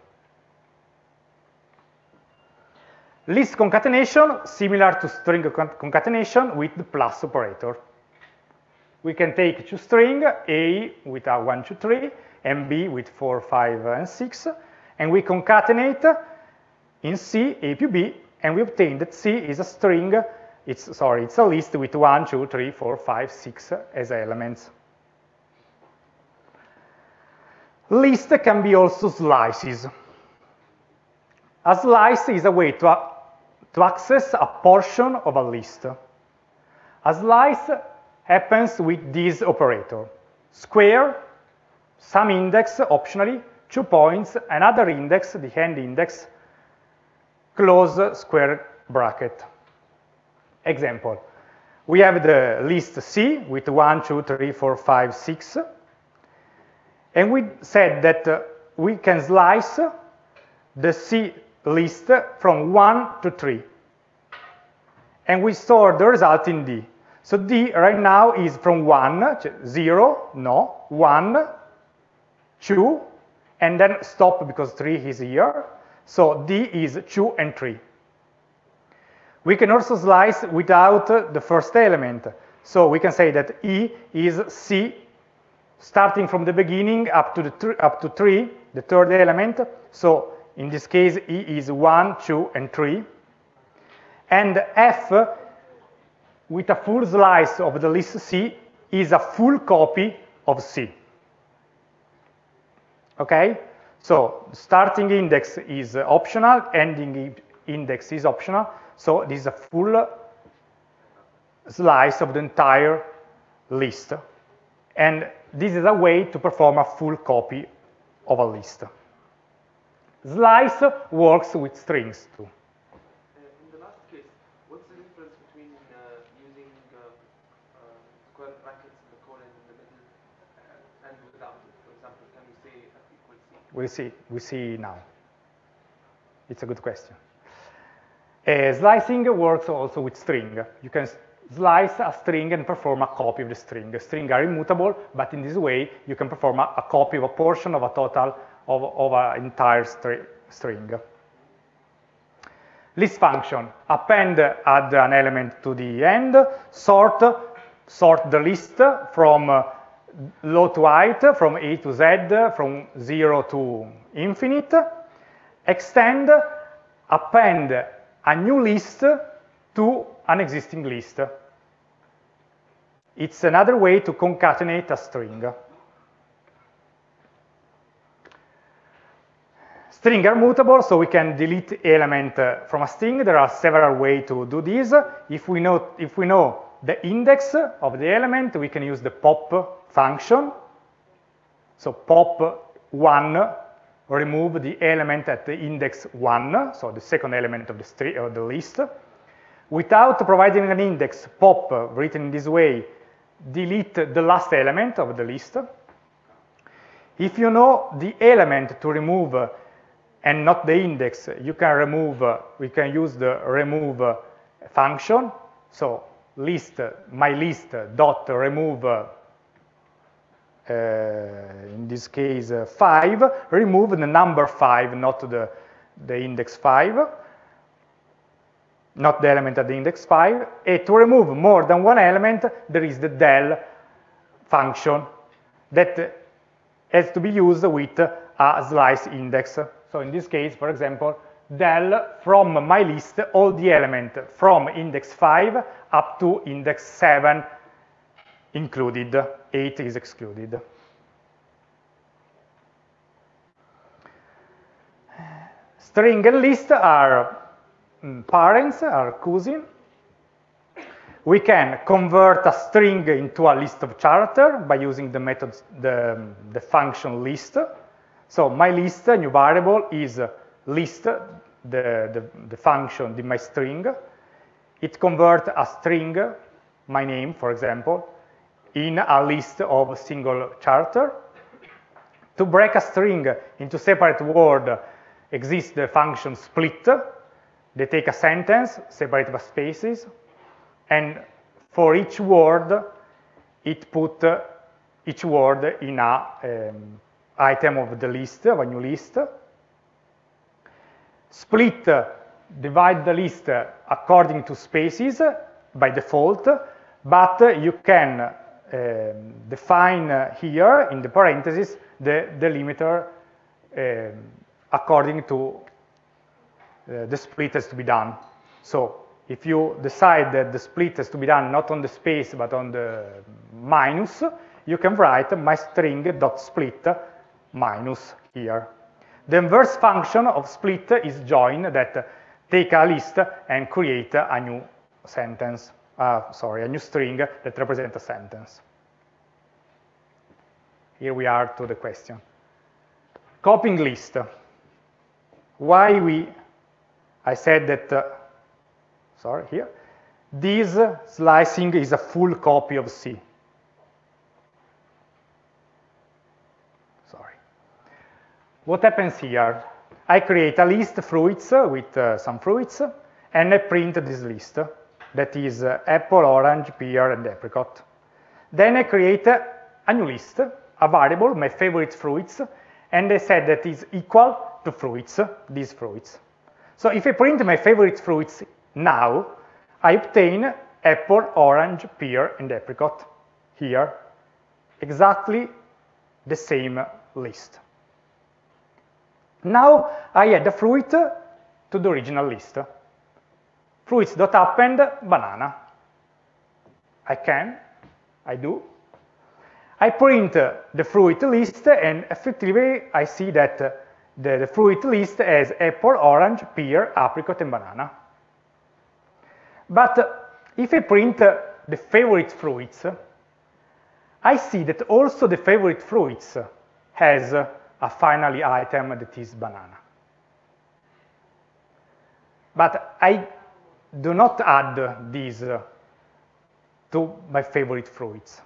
List concatenation, similar to string concatenation with the plus operator. We can take two string, A with a 1, 2, 3, and B with 4, 5, and 6, and we concatenate in C, A to B, and we obtain that C is a string, it's, sorry, it's a list with 1, 2, 3, 4, 5, 6 as elements. List can be also slices. A slice is a way to to access a portion of a list. A slice happens with this operator. Square, some index optionally, two points, another index, the end index, close square bracket. Example, we have the list C with 1, 2, 3, 4, 5, 6, and we said that we can slice the C list from 1 to 3. And we store the result in D. So D right now is from 1, 0, no, 1, 2, and then stop because 3 is here. So D is 2 and 3. We can also slice without the first element. So we can say that E is C starting from the beginning up to, the up to 3, the third element. So in this case, E is 1, 2, and 3. And F, with a full slice of the list C, is a full copy of C. Okay? So starting index is optional, ending index is optional. So this is a full slice of the entire list. And this is a way to perform a full copy of a list. Slice works with strings too. Uh, in the last case, what's the difference between uh, using uh, square brackets and the colon in the middle and without it? For example, can we say F? We'll see, we see now. It's a good question. Uh, slicing works also with string. You can slice a string and perform a copy of the string. The string are immutable, but in this way you can perform a, a copy of a portion of a total of, of an entire stri string. List function, append add an element to the end, sort, sort the list from uh, low to height, from A to Z, from 0 to infinite, extend, append a new list to an existing list. It's another way to concatenate a string. String are mutable, so we can delete element uh, from a string. There are several ways to do this. If we know, if we know the index of the element, we can use the pop function. So pop 1 remove the element at the index 1, so the second element of the, of the list. Without providing an index, pop, written in this way, delete the last element of the list. If you know the element to remove and not the index, you can remove, uh, we can use the remove uh, function. So list, uh, my list dot remove, uh, in this case uh, 5, remove the number 5, not the, the index 5, not the element at the index 5. And to remove more than one element, there is the del function that has to be used with a slice index. So in this case, for example, del from my list all the elements from index 5 up to index 7 included, 8 is excluded. String and list are mm, parents, are cousin. We can convert a string into a list of character by using the method, the, the function list. So my list, new variable, is list, the, the, the function, the my string. It converts a string, my name, for example, in a list of single character. To break a string into separate word exists the function split. They take a sentence, separate by spaces, and for each word, it put each word in a um, item of the list, of a new list. Split, divide the list according to spaces by default, but you can um, define here in the parentheses the delimiter um, according to uh, the split has to be done. So if you decide that the split has to be done not on the space but on the minus, you can write my string dot split minus here. The inverse function of split is join that take a list and create a new sentence, uh, sorry, a new string that represents a sentence. Here we are to the question. Copying list. Why we, I said that, uh, sorry, here, this slicing is a full copy of C. What happens here? I create a list of fruits with uh, some fruits, and I print this list. That is uh, apple, orange, pear, and apricot. Then I create a new list, a variable, my favorite fruits, and I said that is equal to fruits, these fruits. So if I print my favorite fruits now, I obtain apple, orange, pear, and apricot here. Exactly the same list. Now I add a fruit to the original list. Fruits.append banana. I can, I do. I print the fruit list and effectively I see that the, the fruit list has apple, orange, pear, apricot, and banana. But if I print the favorite fruits, I see that also the favorite fruits has a finally item that is banana. But I do not add these to my favorite fruits.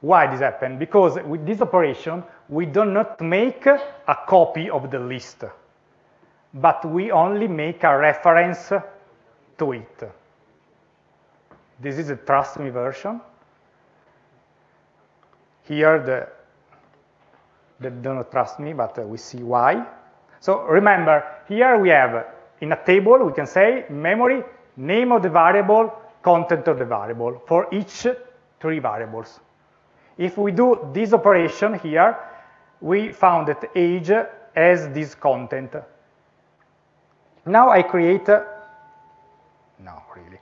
Why this happened? Because with this operation, we do not make a copy of the list, but we only make a reference to it. This is a trust me version. Here, the, they do not trust me, but uh, we see why. So remember, here we have, in a table, we can say memory, name of the variable, content of the variable for each three variables. If we do this operation here, we found that age has this content. Now I create, uh, no, really,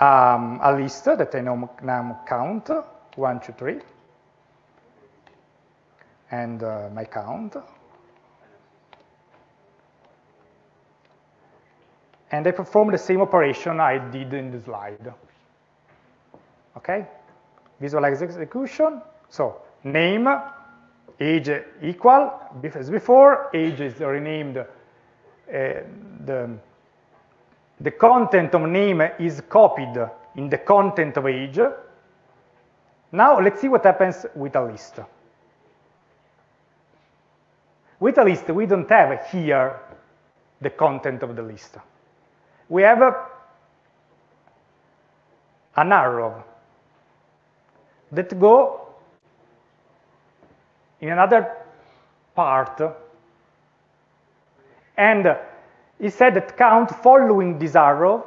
um, a list that I now count, one, two, three, and uh, my count. And I perform the same operation I did in the slide. Okay? Visualize execution. So name, age equal, as before, age is renamed, uh, the, the content of name is copied in the content of age. Now let's see what happens with a list. With a list, we don't have here the content of the list. We have a, an arrow that go in another part and it said that count following this arrow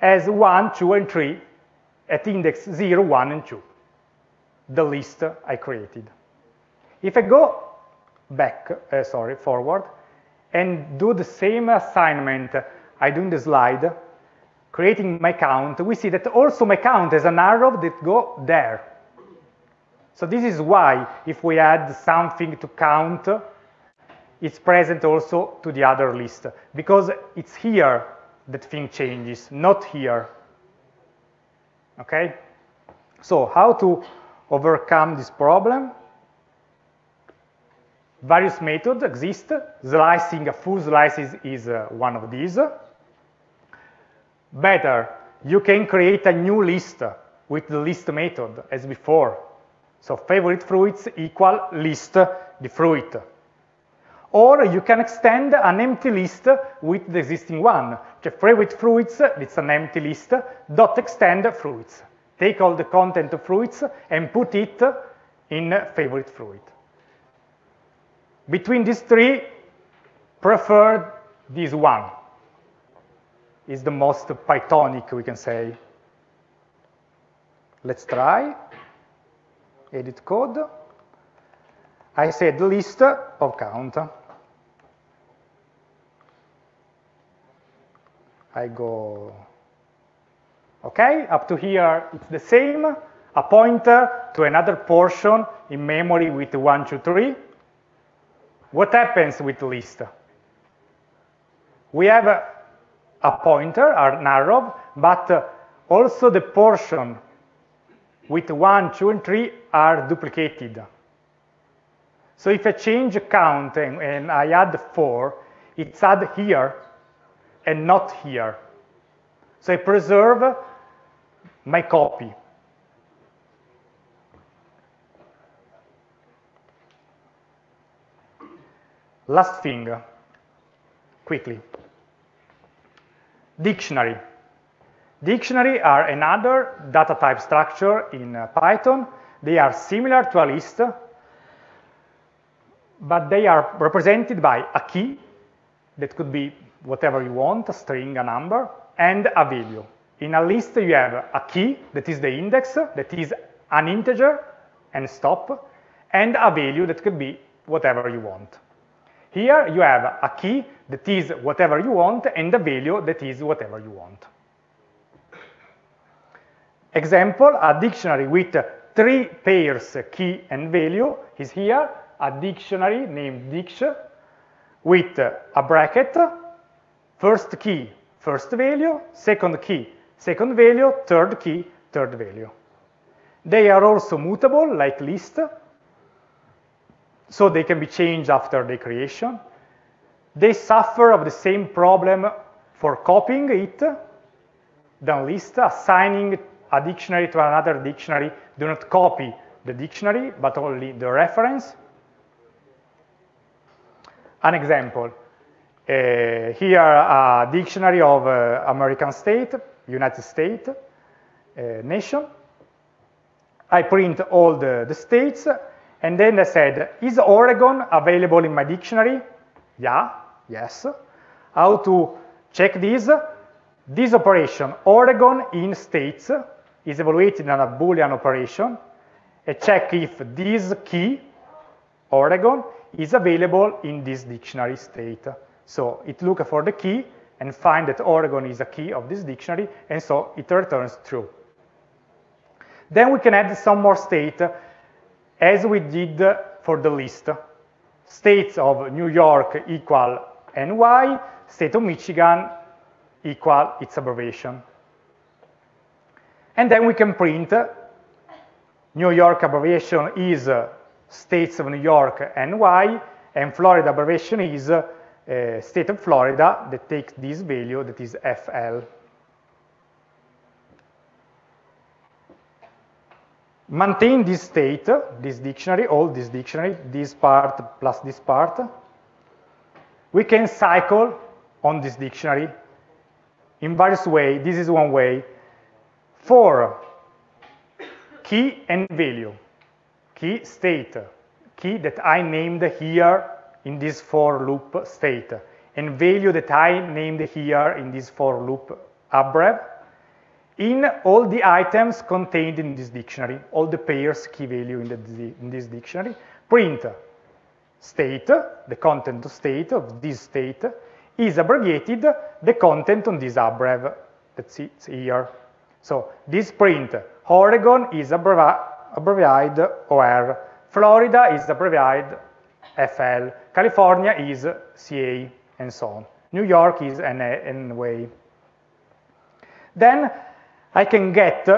as 1, 2, and 3 at index 0, 1, and 2, the list I created. If I go back, uh, sorry, forward, and do the same assignment I do in the slide, creating my count, we see that also my count has an arrow that go there. So this is why if we add something to count, it's present also to the other list, because it's here that thing changes, not here. Okay? So how to overcome this problem? Various methods exist. Slicing, a full slice is, uh, one of these. Better, you can create a new list with the list method as before. So favorite fruits equal list the fruit. Or you can extend an empty list with the existing one. So favorite fruits, it's an empty list, dot extend fruits. Take all the content of fruits and put it in favorite fruit. Between these three, prefer this one. Is the most Pythonic, we can say. Let's try. Edit code. I said list of count. I go, okay, up to here it's the same, a pointer to another portion in memory with 1, 2, 3. What happens with list? We have a, a pointer, an arrow, but uh, also the portion with 1, 2, and 3 are duplicated. So if I change count and, and I add 4, it's add here and not here. So I preserve my copy. Last thing, quickly. Dictionary. Dictionary are another data type structure in uh, Python. They are similar to a list, but they are represented by a key that could be whatever you want, a string, a number, and a value. In a list, you have a key, that is the index, that is an integer, and stop, and a value that could be whatever you want. Here, you have a key that is whatever you want, and a value that is whatever you want. Example, a dictionary with three pairs, key and value, is here, a dictionary named dict with a bracket, first key, first value, second key, second value, third key, third value. They are also mutable, like list, so they can be changed after the creation. They suffer of the same problem for copying it than list, assigning a dictionary to another dictionary. Do not copy the dictionary, but only the reference. An example, uh, here a dictionary of uh, American state, United States, uh, nation. I print all the, the states, and then I said, is Oregon available in my dictionary? Yeah, yes. How to check this? This operation, Oregon in states, is evaluated on a Boolean operation, and check if this key, Oregon, is available in this dictionary state. So it looks for the key and find that Oregon is a key of this dictionary, and so it returns true. Then we can add some more state as we did for the list. States of New York equal NY, state of Michigan equal its abbreviation. And then we can print New York abbreviation is states of New York NY, and Florida abbreviation is uh, state of Florida that takes this value that is FL. Maintain this state, this dictionary, all this dictionary, this part plus this part. We can cycle on this dictionary in various ways. This is one way. For key and value, key state, key that I named here in this for loop state, and value that I named here in this for loop abbrev, in all the items contained in this dictionary, all the pairs key value in, the, in this dictionary, print state, the content of state of this state, is abbreviated the content on this abbrev that's here. So this print, Oregon is abbreviated OR, Florida is abbreviated FL, California is CA, and so on. New York is NA. Then I can get,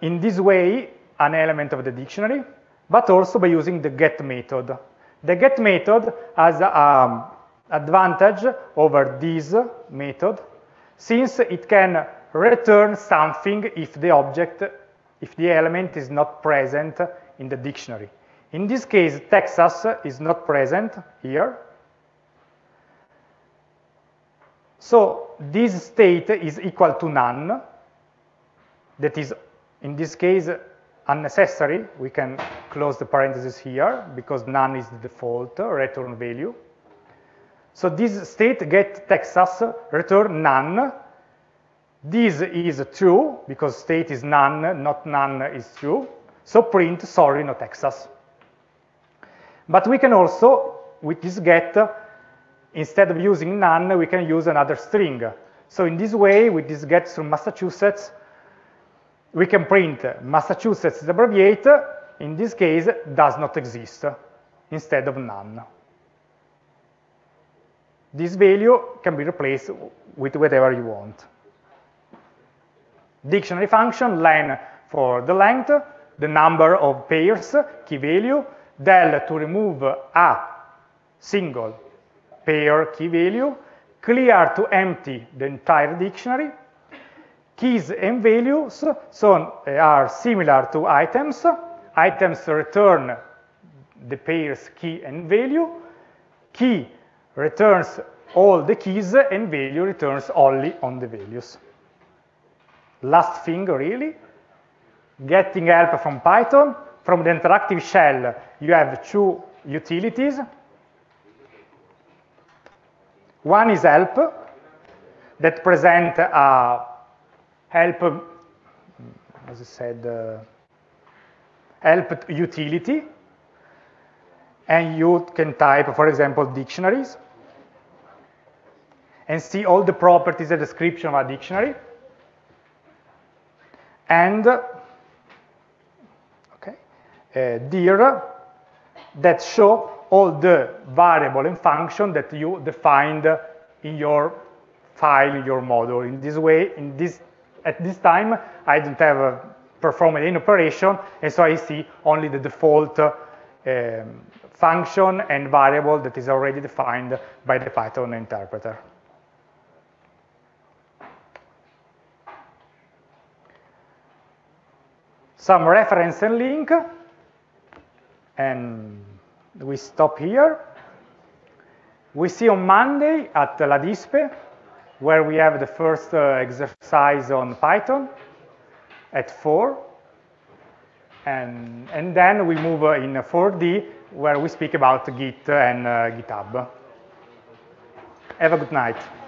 in this way, an element of the dictionary, but also by using the get method. The get method has an um, advantage over this method, since it can return something if the object, if the element is not present in the dictionary. In this case, Texas is not present here. So this state is equal to none, that is, in this case, unnecessary. We can close the parentheses here because none is the default uh, return value. So this state get Texas return none. This is true because state is none, not none is true. So print sorry, no Texas. But we can also, with this get, instead of using none, we can use another string. So in this way, with this get from Massachusetts, we can print Massachusetts abbreviate, in this case, does not exist, instead of none. This value can be replaced with whatever you want. Dictionary function, len for the length, the number of pairs, key value, del to remove a single pair key value, clear to empty the entire dictionary, keys and values so eh, are similar to items. Items return the pairs key and value. Key returns all the keys and value returns only on the values. Last thing really, getting help from Python. From the interactive shell, you have two utilities. One is help that present a help, as I said, uh, help utility. And you can type, for example, dictionaries and see all the properties and description of a dictionary. And okay, uh, dir that show all the variable and function that you defined in your file, in your model. In this way, in this at this time, I don't have uh, performed any operation, and so I see only the default uh, um, function and variable that is already defined by the Python interpreter. Some reference and link, and we stop here. We see on Monday at La Dispe, where we have the first uh, exercise on Python at 4. And, and then we move uh, in 4D, where we speak about Git and uh, GitHub. Have a good night.